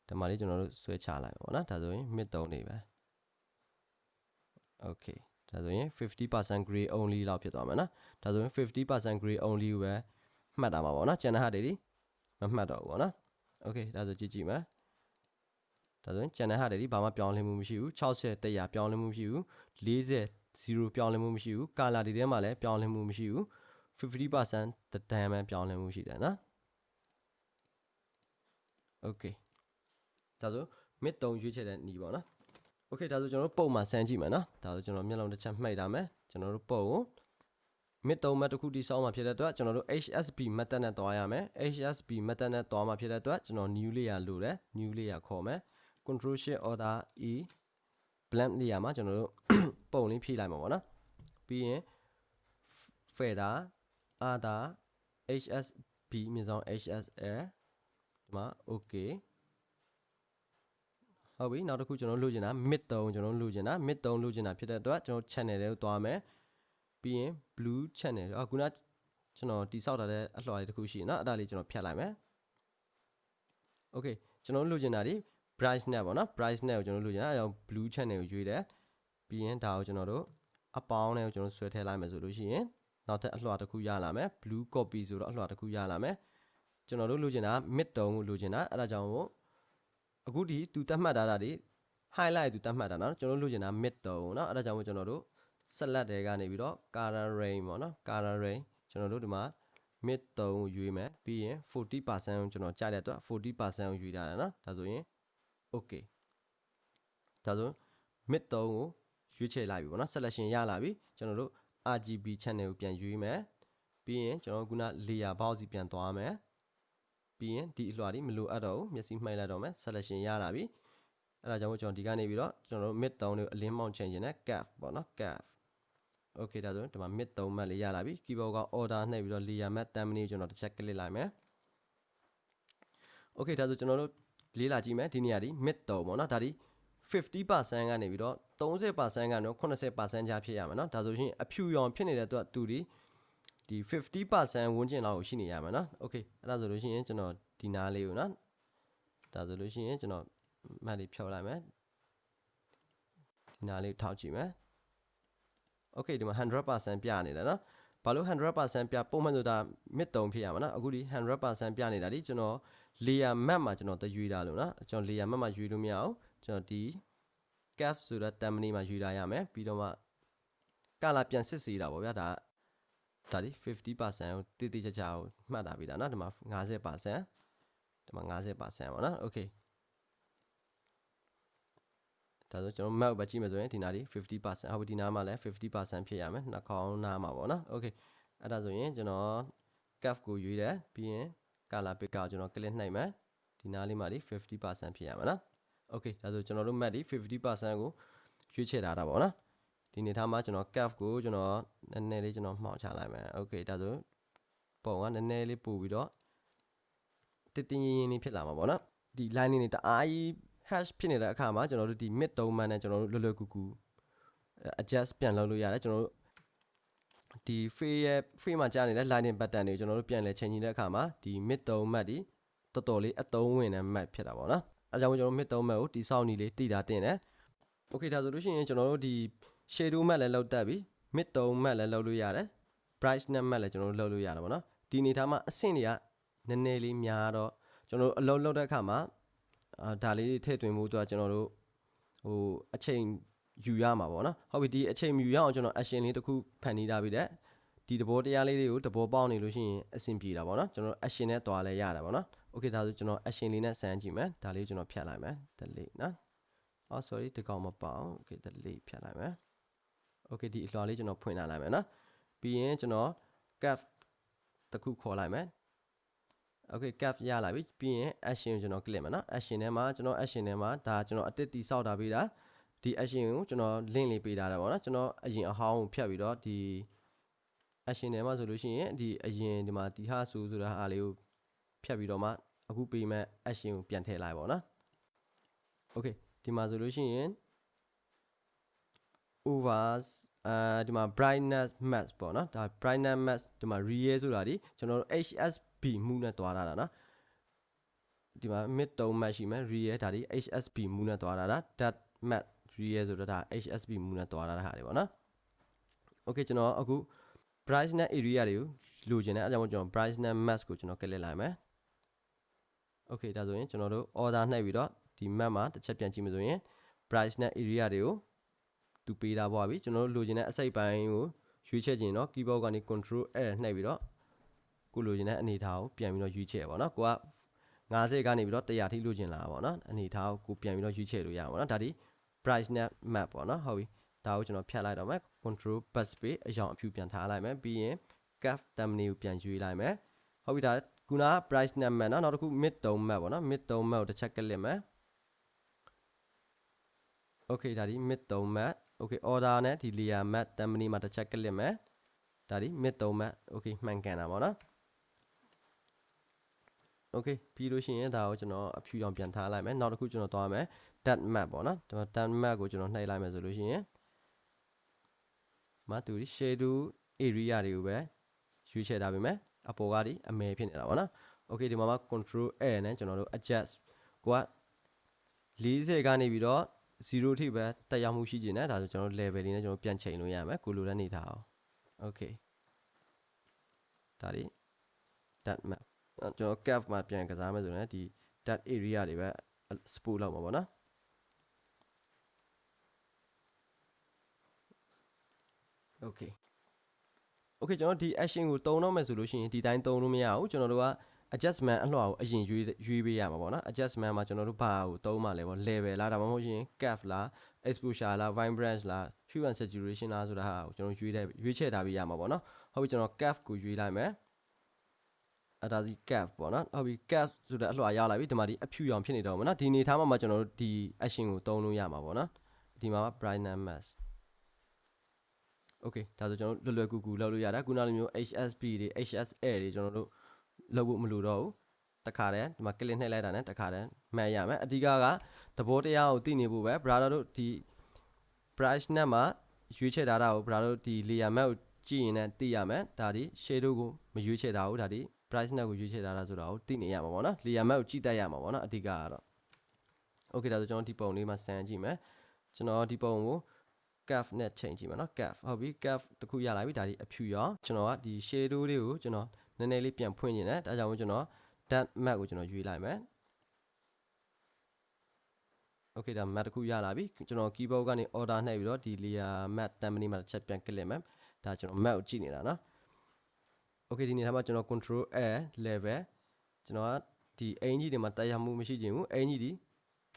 ဒီမှာလေးကျွန်တော်တို့ဆွဲချလိုက်ပါဘောနော်ဒါဆိုရင် mid 3နေပဲ okay ဒါဆိုရင်50% gray only လောက်ဖြစ်သွားမှာနော်ဒါဆိုရင်50% gray only ကိုပဲမှတ်တာမှာပေါ့နော်ကျန်တဲ့ဟာတွေဒီမမှတ်တော့ဘူးပေါ့နော် okay ဒါဆိုကြည့်ကြည့်မယ်ဒါဆိုရင်ကျန်တဲ့ဟာတွေဒီဘာမှပြောင်းလဲမှုမရှိဘူး60 100ပြောင်းလဲမှုမရှိဘူး40 0ပြောင်းလဲမှုမရှိဘူးကာလာတွေထဲမှာလည်းပြောင်းလဲမှုမရှိဘူး50%တန်မှပြောင်းလဲမှုရှိတယ်နော် okay ဒါဆို mid 3ရွေးချယ်တဲ့ညီပေါ့နော် okay ဒါဆိုကျွန်တော်တို့ပုံမှာစမ်းကြည့်မယ်နော်ဒါဆိုကျွန်တော်မျက်လုံးတစ်ချက်မှိတ်ထားမယ်ကျွန်တော်တို့ပုံကို mid 3 map တစ်ခုတိစောင်းမှာဖြစ်တဲ့အတွက်ကျွန်တော်တို့ HSB method နဲ့တွားရမယ် HSB method နဲ့တွားမှာဖြစ်တဲ့အတွက်ကျွန်တော် new layer လိုတယ် new layer ခေါ်မယ် control shift order e blank layer မှာကျွန်တော်တို့ပုံလေးဖြည့်လိုက်မှာပေါ့နော်ပြီးရင် fader other hsb မြင့်ဆောင် hsl ဒီမှာ okay ဟုတ်ပြီနောက်တစ်ခုကျွန်တော်လိုချင်တာ mid 3ကျွန်တော်လိုချင်တာ mid 3လိုချင်တာဖြစ်တဲ့အတွက်ကျွန်တော် channel တွေကိုတွားမယ်ပြီးရင် blue channel အော်ခုနကျွန်တော်တိဆောက်ထားတဲ့အလွှာလေးတစ်ခုရှိရနော်အဲ့ဒါလေးကျွန်တော်ဖြတ်လိုက်မယ် okay ကျွန်တော်လိုချင်တာဒီ brightness ပေါ့နော် brightness ကိုကျွန်တော်လိုချင်တာအဲကြောင့် blue channel ကိုရွေးတယ်ပြီးရင်ဒါကိုကျွန်တော်တို့အပေါင်းနဲ့ကိုကျွန်တော်ဆွဲထည့်လိုက်မယ်ဆိုလို့ရှိရင်နောက်ထပ်အလွှာတစ်ခုရလာမယ် blue copy ဆိုတော့အလွှာတစ်ခုရလာမယ်ကျွန်တော်တို့လိုချင်တာ mid တုံးကိုလိုချင်တာအဲ့ဒါကြောင့်မို့ အခုဒီသူတတ်မှတ်ထားတာဒီ highlight သူတတ်မှတ်တာเนาะကျွန်တော်လိုချင်တာ mid တုံးเนาะအဲ့ဒါကြောင့်မို့ကျွန်တော်တို့ select တွေကနေပြီးတော့ color range ပေါ့နော် color range ကျွန်တော်တို့ဒီမှာ mid 3ကိုရွေးမယ်ပြီးရင်40%ကိုကျွန်တော်ကြားတဲ့အတွက်40%ကိုရွေးထားတယ်နော်ဒါဆိုရင် okay ဒါဆို mid 3ကိုရွေးချယ်လိုက်ပြီပေါ့နော် selection ရလာပြီကျွန်တော်တို့ RGB channel ကိုပြန်ရွေးမယ်ပြီးရင်ကျွန်တော်ခုန layer box စီပြန်သွားမယ် ပြီးရင်ဒီအလွှာလေးမလိုအပ်တော့ဘူးမျက်စိမှိတ်လိုက်တော့မယ် selection ရလာပြီအဲ့ဒါကြောင့်မို့ကျွန်တော်ဒီကနေပြီးတော့ကျွန်တော်တို့ mid 3ကိုအလင်းမောင်းချင်ခြင်းနဲ့ cap ပေါ့နော် cap okay ဒါဆိုရင်ဒီမှာ mid 3 mat လေးရလာပြီ keyboard က order နှိပ်ပြီးတော့ layer mat 10 minute ကျွန်တော်တစ်ချက် click လိုက်မယ် okay ဒါဆိုကျွန်တော်တို့လေးလာကြည့်မယ်ဒီနေရာဒီ mid 3ပေါ့နော်ဒါဒီ50%ကနေပြီးတော့30%ကနေ80%ကြားဖြစ်ရမယ်เนาะဒါဆိုရင်အဖြူရောင်ဖြစ်နေတဲ့အတွက်သူဒီ ဒီ50%ဝန်းကျင်လောက်ကိုရှိနေရမယ်เนาะโอเคအဲ့ဒါဆိုလို့ရှိရင်ကျွန်တော်ဒီနားလေးကိုเนาะဒါဆိုလို့ရှိရင်ကျွန်တော်မှတ်လေးဖြောလိုက်မယ်ဒီနားလေးထောက်ကြည့်မယ်โอเคဒီမှာ100%ပြနေတယ်เนาะဘာလို့100%ပြပုံမှန်ဆိုတာ mid 3ဖြစ်ရမှာเนาะအခုဒီ100%ပြနေတာဒီကျွန်တော် layer map မှာကျွန်တော်တရွေးတာလို့เนาะကျွန်တော် layer map မှာရွေးလို့မရအောင်ကျွန်တော်ဒီ cap ဆိုတော့ terminal မှာယူလာရမယ်ပြီးတော့မှကလာပြန်စစ်စီတာပေါ့ဗျာဒါ ဒါဒီ50%ကိုတိတိကျကျကိုမှတ်တာပြီဒါเนาะဒီမှာ50%ဒီမှာ50%ပေါ့နော် okay ဒါဆိုကျွန်တော် map ပဲကြည့်မယ်ဆိုရင်ဒီနားဒီ50%ဟုတ်ပြီဒီနားမှာလည်း50%ဖြစ်ရမယ်နှာခေါင်းနားမှာပေါ့နော် okay အဲ့ဒါဆိုရင်ကျွန်တော် cap ကိုရွေးတယ်ပြီးရင် color pick ကိုကျွန်တော် click နှိပ်မယ်ဒီနားလေးမှာဒီ50%ဖြစ်ရမယ်နော် okay ဒါဆိုကျွန်တော်တို့ mat ဒီ50%ကိုရွေးချယ်ထားတာပေါ့နော် ဒီနေထားမှာကျွန်တော် cap ကိုကျွန်တော်နည်းနည်းလေးကျွန်တော်မှောက်ချလိုက်မယ် okay ဒါဆိုပုံကနည်းနည်းလေးပို့ပြီးတော့တင်းတင်းရင်ရင်လေးဖြစ်လာမှာပေါ့နော်ဒီ line လေးတအားကြီး hash ဖြစ်နေတဲ့အခါမှာကျွန်တော်တို့ဒီ mid 3 man နဲ့ကျွန်တော်တို့လွယ်လွယ်ကူကူ adjust ပြန်လုပ်လို့ရတယ်ကျွန်တော်တို့ဒီ free ရဲ့ free မှာကြားနေတဲ့ lightning button တွေကိုကျွန်တော်တို့ပြန်လဲချိန်ကြည့်တဲ့အခါမှာဒီ mid 3 mat ဒီတော်တော်လေးအသုံးဝင်တဲ့ mat ဖြစ်တာပေါ့နော်အဲကြောင့်ကျွန်တော် mid 3 mat ကိုတိဆောက်နေလေးတည်တာတင်တယ် okay ဒါဆိုလို့ရှိရင်ကျွန်တော်တို့ဒီ shadow mat လည်းလောက်တတ်ပြီ mid 3 mat လည်းလောက်လို့ရတယ် brightness mat လည်းကျွန်တော်တို့လောက်လို့ရတယ်ပေါ့နော်ဒီအနေထားမှာအဆင့်တွေကနည်းနည်းလေးများတော့ကျွန်တော်တို့အလုံးလောက်တဲ့အခါမှာအာဒါလေးထည့်သွင်းမှုတော့ကျွန်တော်တို့ဟိုအချိန်ယူရမှာပေါ့နော်ဟုတ်ပြီဒီအချိန်ယူရအောင်ကျွန်တော် action လေးတစ်ခုဖန်တီးထားပြီးတဲ့ဒီသဘောတရားလေးတွေကိုသဘောပေါက်နေလို့ရှိရင်အဆင်ပြေတာပေါ့နော်ကျွန်တော် action နဲ့တွားလဲရတာပေါ့နော် okay ဒါဆိုကျွန်တော် action လေးနဲ့စမ်းကြည့်မယ်ဒါလေးကျွန်တော်ဖြတ်လိုက်မယ် delete နော် oh sorry ဒီကောင်မပေါအောင် okay delete ဖြတ်လိုက်မယ် okay ဒီအလွှာလေးကျွန်တော်ဖွင့်လာလိုက်မယ်နော်ပြီးရင်ကျွန်တော် cap တစ်ခုခေါ်လိုက်မယ် okay cap ရလာပြီပြီးရင် action ကိုကျွန်တော် click မယ်နော် action ထဲမှာကျွန်တော် action ထဲမှာဒါကျွန်တော်အတစ်တီစောက်တာပေးတာဒီ action ကိုကျွန်တော် link လေးပေးထားတယ်ပေါ့နော်ကျွန်တော်အရင်အဟောင်းကိုဖြတ်ပြီးတော့ဒီ action ထဲမှာဆိုလို့ရှိရင်ဒီအရင်ဒီမှာဒီဟာဆိုဆိုတာအားလေးကိုဖြတ်ပြီးတော့မှအခုပေးမဲ့ action ကိုပြန်ထည့်လိုက်ပါတော့နော် okay ဒီမှာဆိုလို့ရှိရင် overs အဲဒီမှာ brightness max ပေါ့နော်ဒါ brightness max ဒီမှာ real ဆိုတာဒီကျွန်တော်တို့ HSB မှုနဲ့တွားတာနော်ဒီမှာ mid tone max ရှိမယ် real ဒါဒီ HSB မှုနဲ့တွားတာဒါ dot max real ဆိုတော့ဒါ HSB မှုနဲ့တွားတာဟာတွေပေါ့နော် okay ကျွန်တော်အခု brightness area တွေကိုလိုချင်တယ်အဲကြောင့်ကျွန်တော် brightness max ကိုကျွန်တော်ကလစ်လိုက်မယ် okay ဒါဆိုရင်ကျွန်တော်တို့ order နှိပ်ပြီးတော့ဒီ map မှာတစ်ချက်ပြန်ကြည့်မယ်ဆိုရင် brightness area တွေကို သူပေးတာပေါ့ဗျကျွန်တော်တို့လိုချင်တဲ့အစိတ်ပိုင်းကိုရွေးချယ်ခြင်းเนาะ keyboard ကနေ control L နှိပ်ပြီးတော့ကိုလိုချင်တဲ့အနေထားကိုပြန်ပြီးတော့ရွေးချယ်ပါเนาะကိုက90ကနေပြီးတော့100ထိလိုချင်လာပါเนาะအနေထားကိုကိုပြန်ပြီးတော့ရွေးချယ်လို့ရပါเนาะဒါဒီ brightness map ပေါ့เนาะဟုတ်ပြီဒါကိုကျွန်တော်ဖြတ်လိုက်တော့မယ် control bus space အရောင်အဖြူပြန်ထားလိုက်မယ်ပြီးရင် cap thumbnail ကိုပြန်ရွေးလိုက်မယ်ဟုတ်ပြီဒါခုန brightness map เนาะနောက်တစ်ခု mid tone map ပေါ့เนาะ mid tone map ကိုတစ်ချက်ကလစ်မယ် okay ဒါဒီ mid 3 mat okay order နဲ့ဒီ layer mat thumbnail မှာတစ်ချက်ကလစ်မယ်ဒါဒီ mid 3 mat okay မှန်ကန်တာပေါ့နော် okay ပြီးလို့ရှိရင်ဒါကိုကျွန်တော်အဖြူအောင်ပြန်ထားလိုက်မယ်နောက်တစ်ခုကျွန်တော်သွားမယ် dot map ပေါ့နော်ဒီမှာ dot map ကိုကျွန်တော်နှိပ်လိုက်မယ်ဆိုလို့ရှိရင်မတူဒီ shadow area တွေကိုပဲရွေးချယ်ထားပေးမယ်အပေါ်ကဒီအမဲဖြစ်နေတာပေါ့နော် okay ဒီမှာမှာ control A နဲ့ကျွန်တော်တို့ adjust ကိုက40ကနေပြီးတော့ 0ထိပဲတက်ရောက်မှုရှိကျင်တယ်ဒါဆိုကျွန်တော် level လေးနဲ့ကျွန်တော်ပြန်ချိန်လို့ရမယ်ကိုလိုတဲ့နေထားအောင် okay ဒါဒီ dot map ကျွန်တော် cap မှာပြန်ကစားမယ်ဆိုရင်ဒီ dot area တွေပဲ support လောက်မှာပေါ့နော် okay okay ကျွန်တော်ဒီ action ကိုတုံးတော့မယ်ဆိုလို့ရှိရင်ဒီတိုင်းတုံးလို့မရဘူးကျွန်တော်တို့က adjustment အလှော်ကိုအရင်ရွေးရွေးပေးရမှာပေါ့နော် adjustment မှာကျွန်တော်တို့ဘာကိုတုံးမှလဲပေါ့ level လားဒါမှမဟုတ်ရင် cap လား exposure လား vibrance လား hue and saturation လားဆိုတာဟာကိုကျွန်တော်ရွေးတဲ့ရွေးချယ်ထားပေးရမှာပေါ့နော်ဟုတ်ပြီကျွန်တော် cap ကိုရွေးလိုက်မယ်အဲ့ဒါဒီ cap ပေါ့နော်ဟုတ်ပြီ cap ဆိုတဲ့အလှော်ရောက်လာပြီဒီမှာဒီအဖြူရောင်ဖြစ်နေတော့မှာနော်ဒီအနေထားမှာမှကျွန်တော်တို့ဒီ action ကိုတုံးလို့ရမှာပေါ့နော်ဒီမှာ brightness mask okay ဒါဆိုကျွန်တော်လွယ်လွယ်ကူကူလုပ်လို့ရတာခုနလိုမျိုး HSP တွေ HSL တွေကျွန်တော်တို့ လုပ်ဖို့မလိုတော့ဘူးတခါတည်းဒီမှာ click နှိပ်လိုက်တာနဲ့တခါတည်းမှတ်ရမယ်အဓိကကသဘောတရားကိုသိနေဖို့ပဲ brother တို့ဒီ brush နဲ့မှာရွေးချယ်ထားတာကို brother တို့ဒီ layer map ကိုကြည့်ရင်လည်းသိရမယ်ဒါဒီ shadow ကိုမရွေးချယ်ထားဘူးဒါဒီ brush နဲ့ကိုရွေးချယ်ထားတာဆိုတာကိုသိနေရမှာပေါ့နော် layer map ကိုကြည့်တတ်ရမှာပေါ့နော်အဓိကကတော့ okay ဒါဆိုကျွန်တော်ဒီပုံလေးမှာဆန်းကြည့်မယ်ကျွန်တော်ဒီပုံကို curve နဲ့ချိန်ကြည့်မယ်နော် curve ဟုတ်ပြီ curve တခုရလာပြီဒါဒီအဖြူရောကျွန်တော်ကဒီ shadow လေးကိုကျွန်တော် နည်းနည်းလေးပြန်ဖွင့်နေတယ်ဒါကြောင့်မို့ကျွန်တော် depth map ကိုကျွန်တော်ရွေးလိုက်မယ် okay ဒါ map တခုရလာပြီကျွန်တော် keyboard ကနေ order နှိပ်ပြီးတော့ဒီ layer map template မှာတစ်ချက်ပြန် click မယ်ဒါကျွန်တော် map ကိုကြည့်နေတာနော် okay ဒီနေရာမှာကျွန်တော် control a level ကျွန်တော်ကဒီအင်ကြီးတွေမှာတက်ရောက်မှုမရှိခြင်းဘူးအင်ကြီးဒီ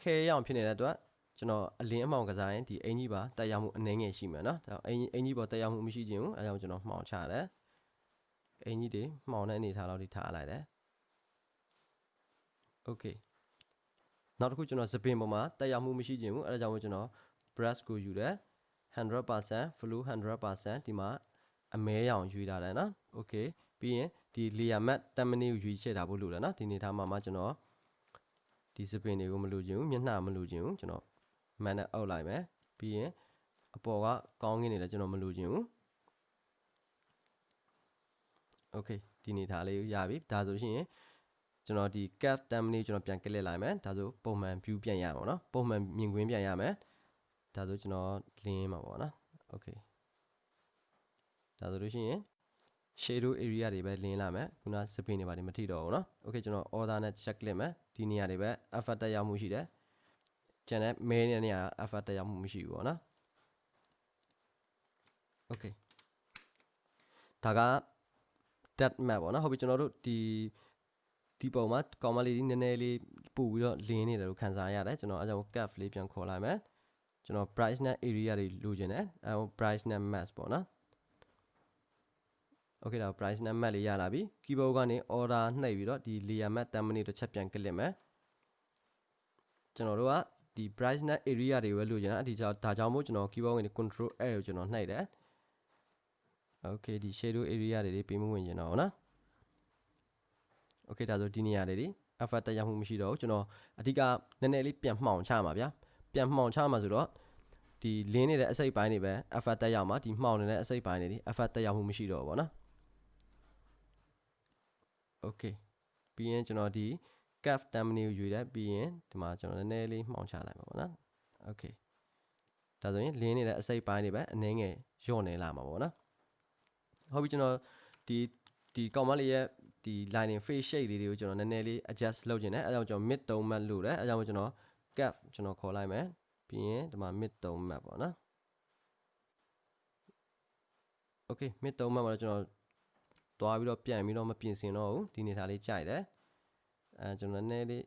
ခဲရအောင်ဖြစ်နေတဲ့အတွက်ကျွန်တော်အလင်းအမှောင်ကစားရင်ဒီအင်ကြီးပါတက်ရောက်မှုအနည်းငယ်ရှိမယ်နော်ဒါအင်ကြီးအင်ကြီးပေါ်တက်ရောက်မှုမရှိခြင်းဘူးအဲဒါကြောင့်ကျွန်တော်မှောင်ချတယ် အင်ကြီးတွေမှောင်တဲ့အနေထားလောက်ထိထားလိုက်တယ် okay နောက်တစ်ခုကျွန်တော်စပင်ပေါ်မှာတက်ရောက်မှုမရှိခြင်းဘူးအဲဒါကြောင့်မို့ကျွန်တော် brush ကိုယူတယ်100% flow 100%ဒီမှာအမဲရောင်ယူထားတယ်နော် okay ပြီးရင်ဒီ layer matte 10မိနစ်ကိုယူချက်တာဖို့လိုတယ်နော်ဒီနေထားမှာမှကျွန်တော်ဒီစပင်တွေကိုမလိုချင်ဘူးမျက်နှာမလိုချင်ဘူးကျွန်တော်မန်နဲ့အောက်လိုက်မယ်ပြီးရင်အပေါ်ကကောင်းကင်နေလည်းကျွန်တော်မလိုချင်ဘူး okay ဒီနေထားလေးရပြီဒါဆိုရှင်ကျွန်တော်ဒီ cap 10မိနစ်ကျွန်တော်ပြန် click လိုက်မယ်ဒါဆိုပုံမှန် view ပြန်ရမှာเนาะပုံမှန်မြင်ကွင်းပြန်ရမယ်ဒါဆိုကျွန်တော်လင်းမှာပေါ့နော် okay ဒါဆိုလို့ရှိရင် shadow area တွေပဲလင်းလာမယ်ခုနစပင်းတွေပါတယ်မထိတော့ဘူးเนาะ okay ကျွန်တော် order နဲ့ check လိုက်မယ်ဒီနေရာတွေပဲ effect တက်ရောက်မှုရှိတယ်ကျန်တဲ့ main တဲ့နေရာ effect တက်ရောက်မှုမရှိဘူးပေါ့နော် okay ဒါက depth map ပေါ့နော်ဟုတ်ပြီကျွန်တော်တို့ဒီဒီပုံမှာကောင်မလေးနည်းနည်းလေးပို့ပြီးတော့လင်းနေတယ်လို့ခံစားရတယ်ကျွန်တော်အဲကြောင့် curve လေးပြန်ခေါ်လိုက်မယ်ကျွန်တော် brightness area တွေလိုချင်တယ်အဲ brightness mask ပေါ့နော် okay ဒါ brightness mask လေးရလာပြီ keyboard ကနေ order နှိပ်ပြီးတော့ဒီ layer mask 10မိနစ်တစ်ချက်ပြန် click မယ်ကျွန်တော်တို့ကဒီ brightness area တွေပဲလိုချင်တာအဒီကြောင့်ဒါကြောင့်မို့ကျွန်တော် keyboard ကနေ control L ကိုကျွန်တော်နှိပ်တယ် okay ဒီ shadow area တွေပေးမဝင်ကျင်တော့နော် okay ဒါဆိုဒီနေရာတွေဒီ effect တက်ရောက်မှုမရှိတော့ဘူးကျွန်တော်အဓိကနည်းနည်းလေးပြန်မှောင်ချမှာဗျာပြန်မှောင်ချမှာဆိုတော့ဒီလင်းနေတဲ့အစိတ်ပိုင်းတွေပဲ effect တက်ရောက်မှာဒီမှောင်နေတဲ့အစိတ်ပိုင်းတွေဒီ effect တက်ရောက်မှုမရှိတော့ဘူးပေါ့နော် okay ပြီးရင်ကျွန်တော်ဒီ cap thumbnail ကိုယူတယ်ပြီးရင်ဒီမှာကျွန်တော်နည်းနည်းလေးမှောင်ချလိုက်မှာပေါ့နော် okay ဒါဆိုရင်လင်းနေတဲ့အစိတ်ပိုင်းတွေပဲအနည်းငယ်ညော့နေလာမှာပေါ့နော် ဟုတ်ပြီကျွန်တော်ဒီဒီကောင်မလေးရဲ့ဒီ lining face shape လေးတွေကိုကျွန်တော်နည်းနည်းလေး adjust လုပ်ချင်တယ်အဲဒါကြောင့်ကျွန်တော် mid 3 mat လို့တယ်အဲဒါကြောင့်ကျွန်တော် cap ကျွန်တော်ခေါ်လိုက်မယ်ပြီးရင်ဒီမှာ mid 3 mat ပေါ့နော် okay mid 3 mat မှာတော့ကျွန်တော်တွားပြီးတော့ပြန်ပြီးတော့မပြင်ဆင်တော့ဘူးဒီနေထားလေးကြိုက်တယ်အဲကျွန်တော်နည်းနည်းလေး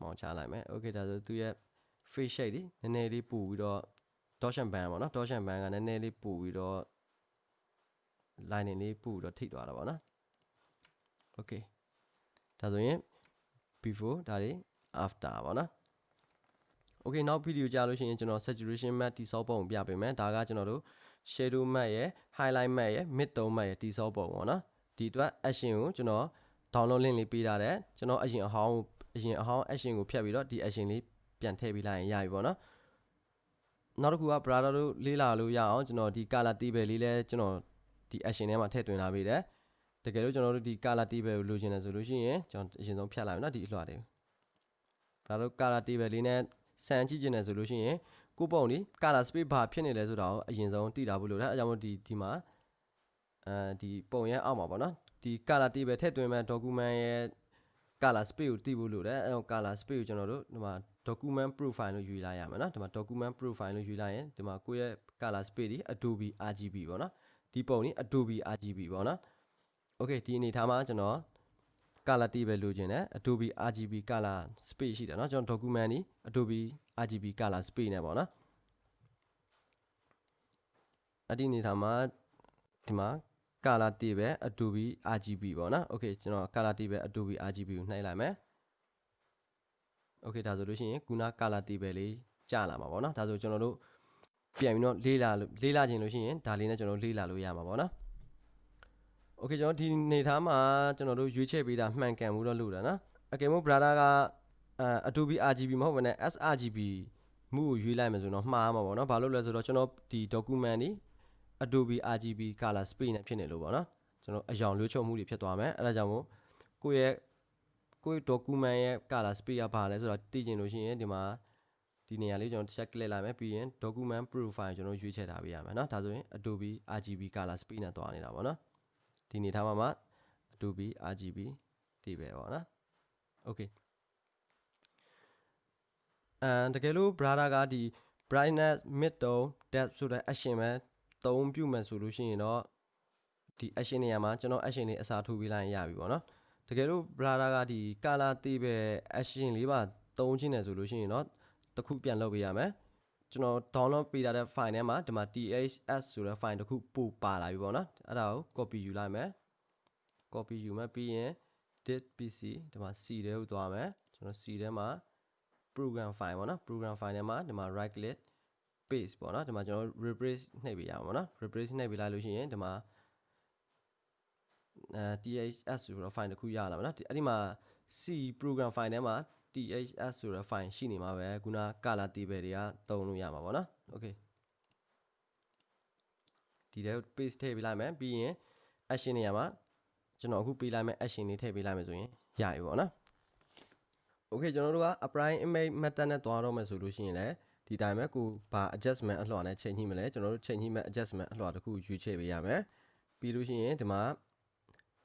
မောင်းချလိုက်မယ် okay ဒါဆိုသူရဲ့ face shape ဒီနည်းနည်းလေးပူပြီးတော့ torsion band ပေါ့နော် torsion band ကနည်းနည်းလေးပူပြီးတော့ lining လေးပူပြီးတော့ထိသွားတာပေါ့နော် okay ဒါဆိုရင် before ဒါတွေ after ပေါ့နော် okay နောက် video ကြာလို့ရှိရင်ကျွန်တော် saturation map တိစောပုံပြပေးမယ်ဒါကကျွန်တော်တို့ shadow map ရဲ့ highlight map ရဲ့ mid tone map ရဲ့တိစောပုံပေါ့နော်ဒီအတွက် action ကိုကျွန်တော် download link လေးပေးထားတယ်ကျွန်တော်အရင်အဟောင်းအရင်အဟောင်း action ကိုဖြတ်ပြီးတော့ဒီ action လေးပြန်ထည့်ပေးလိုက်ရင်ရပြီပေါ့နော်နောက်တစ်ခုက brother တို့လေးလာလို့ရအောင်ကျွန်တော်ဒီ color table လေးလဲကျွန်တော် ဒီ action ထဲမှာထည့်သွင်းထားပေးတယ်တကယ်လို့ကျွန်တော်တို့ဒီ color table ကိုလိုချင်တယ်ဆိုလို့ရှိရင်ကျွန်တော်အရင်ဆုံးဖြတ်လိုက်မယ်နော်ဒီအလွှာတွေဒါတို့ color table လေးနဲ့စမ်းကြည့်ချင်တယ်ဆိုလို့ရှိရင်ကိုပုံဒီ color space ဘာဖြစ်နေလဲဆိုတာကိုအရင်ဆုံးသိတာဖို့လိုတယ်အဲကြောင့်မို့ဒီဒီမှာအဲဒီပုံရဲ့အောက်မှာပေါ့နော်ဒီ color table ထည့်သွင်းမဲ့ document ရဲ့ color space ကိုသိဖို့လိုတယ်အဲတော့ color space ကိုကျွန်တော်တို့ဒီမှာ document profile လို့ယူလိုက်ရမယ်နော်ဒီမှာ document profile လို့ယူလိုက်ရင်ဒီမှာကိုယ့်ရဲ့ color space ဒီ Adobe RGB ပေါ့နော် ဒီပုံนี่ Adobe RGB ပေါ့နော် Okay ဒီအနေထားမှာကျွန်တော် color တည်ပဲလိုချင်တယ် Adobe RGB color space ရှိတယ်เนาะကျွန်တော် document นี่ Adobe RGB color space နဲ့ပေါ့နော်အဲ့ဒီအနေထားမှာဒီမှာ color တည်ပဲ Adobe RGB ပေါ့နော် Okay ကျွန်တော် color တည်ပဲ Adobe RGB ကိုနှိုက်လိုက်မယ် Okay ဒါဆိုလို့ရှိရင်ခုန color တည်ပဲလေးကြာလာမှာပေါ့နော်ဒါဆိုကျွန်တော်တို့ ပြန်ပြီးတော့လေးလာလို့လေးလာခြင်းလို့ရှိရင်ဒါလေးနဲ့ကျွန်တော်တို့လေးလာလို့ရမှာပေါ့နော် Okay ကျွန်တော်ဒီနေသားမှာကျွန်တော်တို့ရွေးချယ်ပေးတာမှန်ကန်မှုတော့လို့တာနော်အကယ်မို့ brother ကအဲ Adobe RGB မဟုတ်ဘဲနဲ့ sRGB မှုကိုရွေးလိုက်မယ်ဆိုတော့မှားမှာပေါ့နော်ဘာလို့လဲဆိုတော့ကျွန်တော်ဒီ document นี่ Adobe RGB color space နဲ့ဖြစ်နေလို့ပေါ့နော်ကျွန်တော်အယောင်လွှဲချုပ်မှုတွေဖြစ်သွားမယ်အဲ့ဒါကြောင့်မို့ကိုယ့်ရဲ့ကိုယ့် document ရဲ့ color space ကဘာလဲဆိုတော့သိချင်လို့ရှိရင်ဒီမှာ ဒီနေရာလေးကျွန်တော်တစ်ချက် click လိုက်မယ်ပြီးရင် document profile ကျွန်တော်ရွေးချယ်ထားပေးရမယ်เนาะဒါဆိုရင် Adobe RGB color space နဲ့တွားနေတာပေါ့နော်ဒီနေထားမှာမှ Adobe RGB တည်ပဲပေါ့နော် Okay အမ်တကယ်လို့ brother ကဒီ brightness mid tone depth ဆိုတဲ့ action ပဲသုံးပြုမယ်ဆိုလို့ရှိရင်တော့ဒီ action နေရာမှာကျွန်တော် action လေးအစားထိုးပေးလိုက်ရင်ရပြီပေါ့နော်တကယ်လို့ brother ကဒီ color တည်ပဲ action လေးပါသုံးချင်းတယ်ဆိုလို့ရှိရင်တော့ တစ်ခုပြန်လုပ်ပေးရမယ်ကျွန်တော် download ပေးထားတဲ့ file ထဲမှာဒီမှာ ths ဆိုတဲ့ file တစ်ခုပို့ပါလာပြီပေါ့နော်အဲ့ဒါကို copy ယူလိုက်မယ် copy ယူမယ်ပြီးရင် dit pc ဒီမှာ c ထဲကိုသွားမယ်ကျွန်တော် c ထဲမှာ program file ပေါ့နော် program file ထဲမှာဒီမှာ right click paste ပေါ့နော်ဒီမှာကျွန်တော် replace နှိပ်ပေးရမှာပေါ့နော် replace နှိပ်ပေးလိုက်လို့ရှိရင်ဒီမှာအဲ ths ဆိုတော့ file တစ်ခုရလာမှာနော်အဲ့ဒီမှာ c program file ထဲမှာ ths ဆိုတဲ့ file ရှိနေမှာပဲခုန color table တွေကတုံးလို့ရမှာပေါ့နော် okay ဒီထဲကို paste ထည့်ပေးလိုက်မယ်ပြီးရင် action နေရာမှာကျွန်တော်အခုပေးလိုက်မယ် action လေးထည့်ပေးလိုက်မယ်ဆိုရင်ရပြီပေါ့နော် Okay ကျွန်တော်တို့က apply image method နဲ့တွားတော့မယ်ဆိုလို့ရှိရင်လည်းဒီတိုင်းပဲကိုဘာ adjustment အလှော်နဲ့ချိန်ညှိမလဲကျွန်တော်တို့ချိန်ညှိမဲ့ adjustment အလှော်တစ်ခုရွေးချယ်ပေးရမယ်ပြီးလို့ရှိရင်ဒီမှာ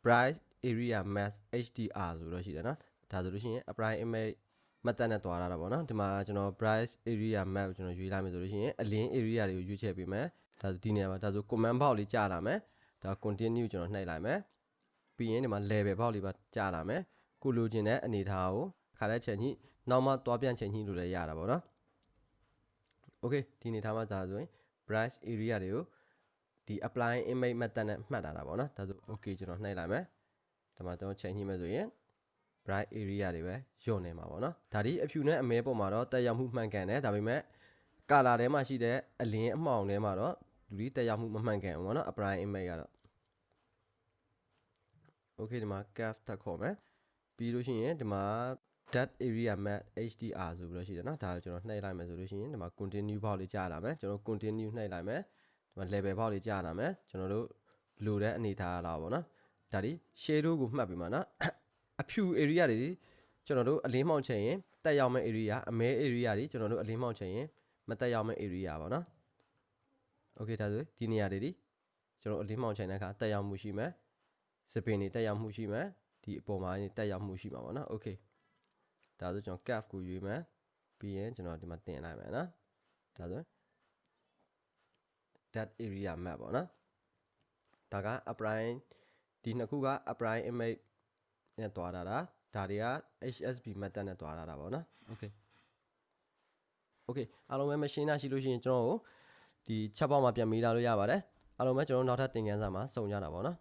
bright area mask HDR ဆိုတော့ရှိတယ်နော် ဒါဆိုလို့ရှိရင် apply image method နဲ့တွားရတာပေါ့နော်ဒီမှာကျွန်တော် bright area map ကိုကျွန်တော်ရွေးလိုက်မယ်ဆိုလို့ရှိရင်အလင်း area တွေကိုရွေးချယ်ပေးမယ်ဒါဆိုဒီနေရာမှာဒါဆို command box လေးကြာလာမယ်ဒါ continue ကျွန်တော်နှိပ်လိုက်မယ်ပြီးရင်ဒီမှာ level box လေးပါကြာလာမယ်ကိုလိုချင်တဲ့အနေထားကိုခါတဲ့ချိန်ညှိနောက်မှသွားပြန်ချိန်ညှိလို့လည်းရတာပေါ့နော် okay ဒီအနေထားမှာဒါဆိုရင် brush area တွေကိုဒီ apply image method နဲ့မှတ်တာတာပေါ့နော်ဒါဆို okay ကျွန်တော်နှိပ်လိုက်မယ်ဒါမှကျွန်တော်ချိန်ညှိမယ်ဆိုရင် bright area တွေပဲညွန့်နေမှာပေါ့နော်ဒါဒီအဖြူနဲ့အမဲပေါ်မှာတော့တက်ရောက်မှုမှန်ကန်တယ်ဒါပေမဲ့ color ထဲမှာရှိတဲ့အလင်းအမှောင်ထဲမှာတော့လူဒီတက်ရောက်မှုမမှန်ကန်ဘူးပေါ့နော် apply image ကတော့ okay ဒီမှာ cap တက်ခေါ်မယ်ပြီးလို့ရှိရင်ဒီမှာ that area map hdr ဆိုပြီးတော့ရှိတယ်เนาะဒါကိုကျွန်တော်နှိပ်လိုက်မယ်ဆိုလို့ရှိရင်ဒီမှာ continue ဘောက်လေးကြာလာမယ်ကျွန်တော် continue နှိပ်လိုက်မယ်ဒီမှာ level ဘောက်လေးကြာလာမယ်ကျွန်တော်တို့လိုတဲ့အနေထားလာပါဘောเนาะဒါဒီ shadow ကိုမှတ်ပြီးမှာเนาะအ ဖြူ area တွေကျွန်တော်တို့အလင်းမှောင်ချင်ရင်တက်ရောက်မဲ့ area အမဲ area တွေကျွန်တော်တို့အလင်းမှောင်ချင်ရင်မတက်ရောက်မဲ့ area ပါနော် okay ဒါဆိုဒီနေရာတွေဒီကျွန်တော်အလင်းမှောင်ချင်တဲ့အခါတက်ရောက်မှုရှိမယ်စပင်တွေတက်ရောက်မှုရှိမယ်ဒီအပေါ်မှာနေတက်ရောက်မှုရှိမှာပါနော် okay ဒါဆိုကျွန်တော် calf ကိုရွေးမယ်ပြီးရင်ကျွန်တော်ဒီမှာတင်လိုက်မယ်နော်ဒါဆို that area map ပေါ့နော်ဒါက upline ဒီနှစ်ခုက upline image နဲ့တွားတာဒါဒါတွေက HSB method နဲ့တွားတာတာပေါ့နော် okay okay အားလုံးပဲ machine နာရှိလို့ရှိရင်ကျွန်တော်တို့ဒီ chat box မှာပြန်မေးလာလို့ရပါတယ်အားလုံးပဲကျွန်တော်တို့နောက်ထပ်သင်ခန်းစာမှာစုံကြတာပေါ့နော်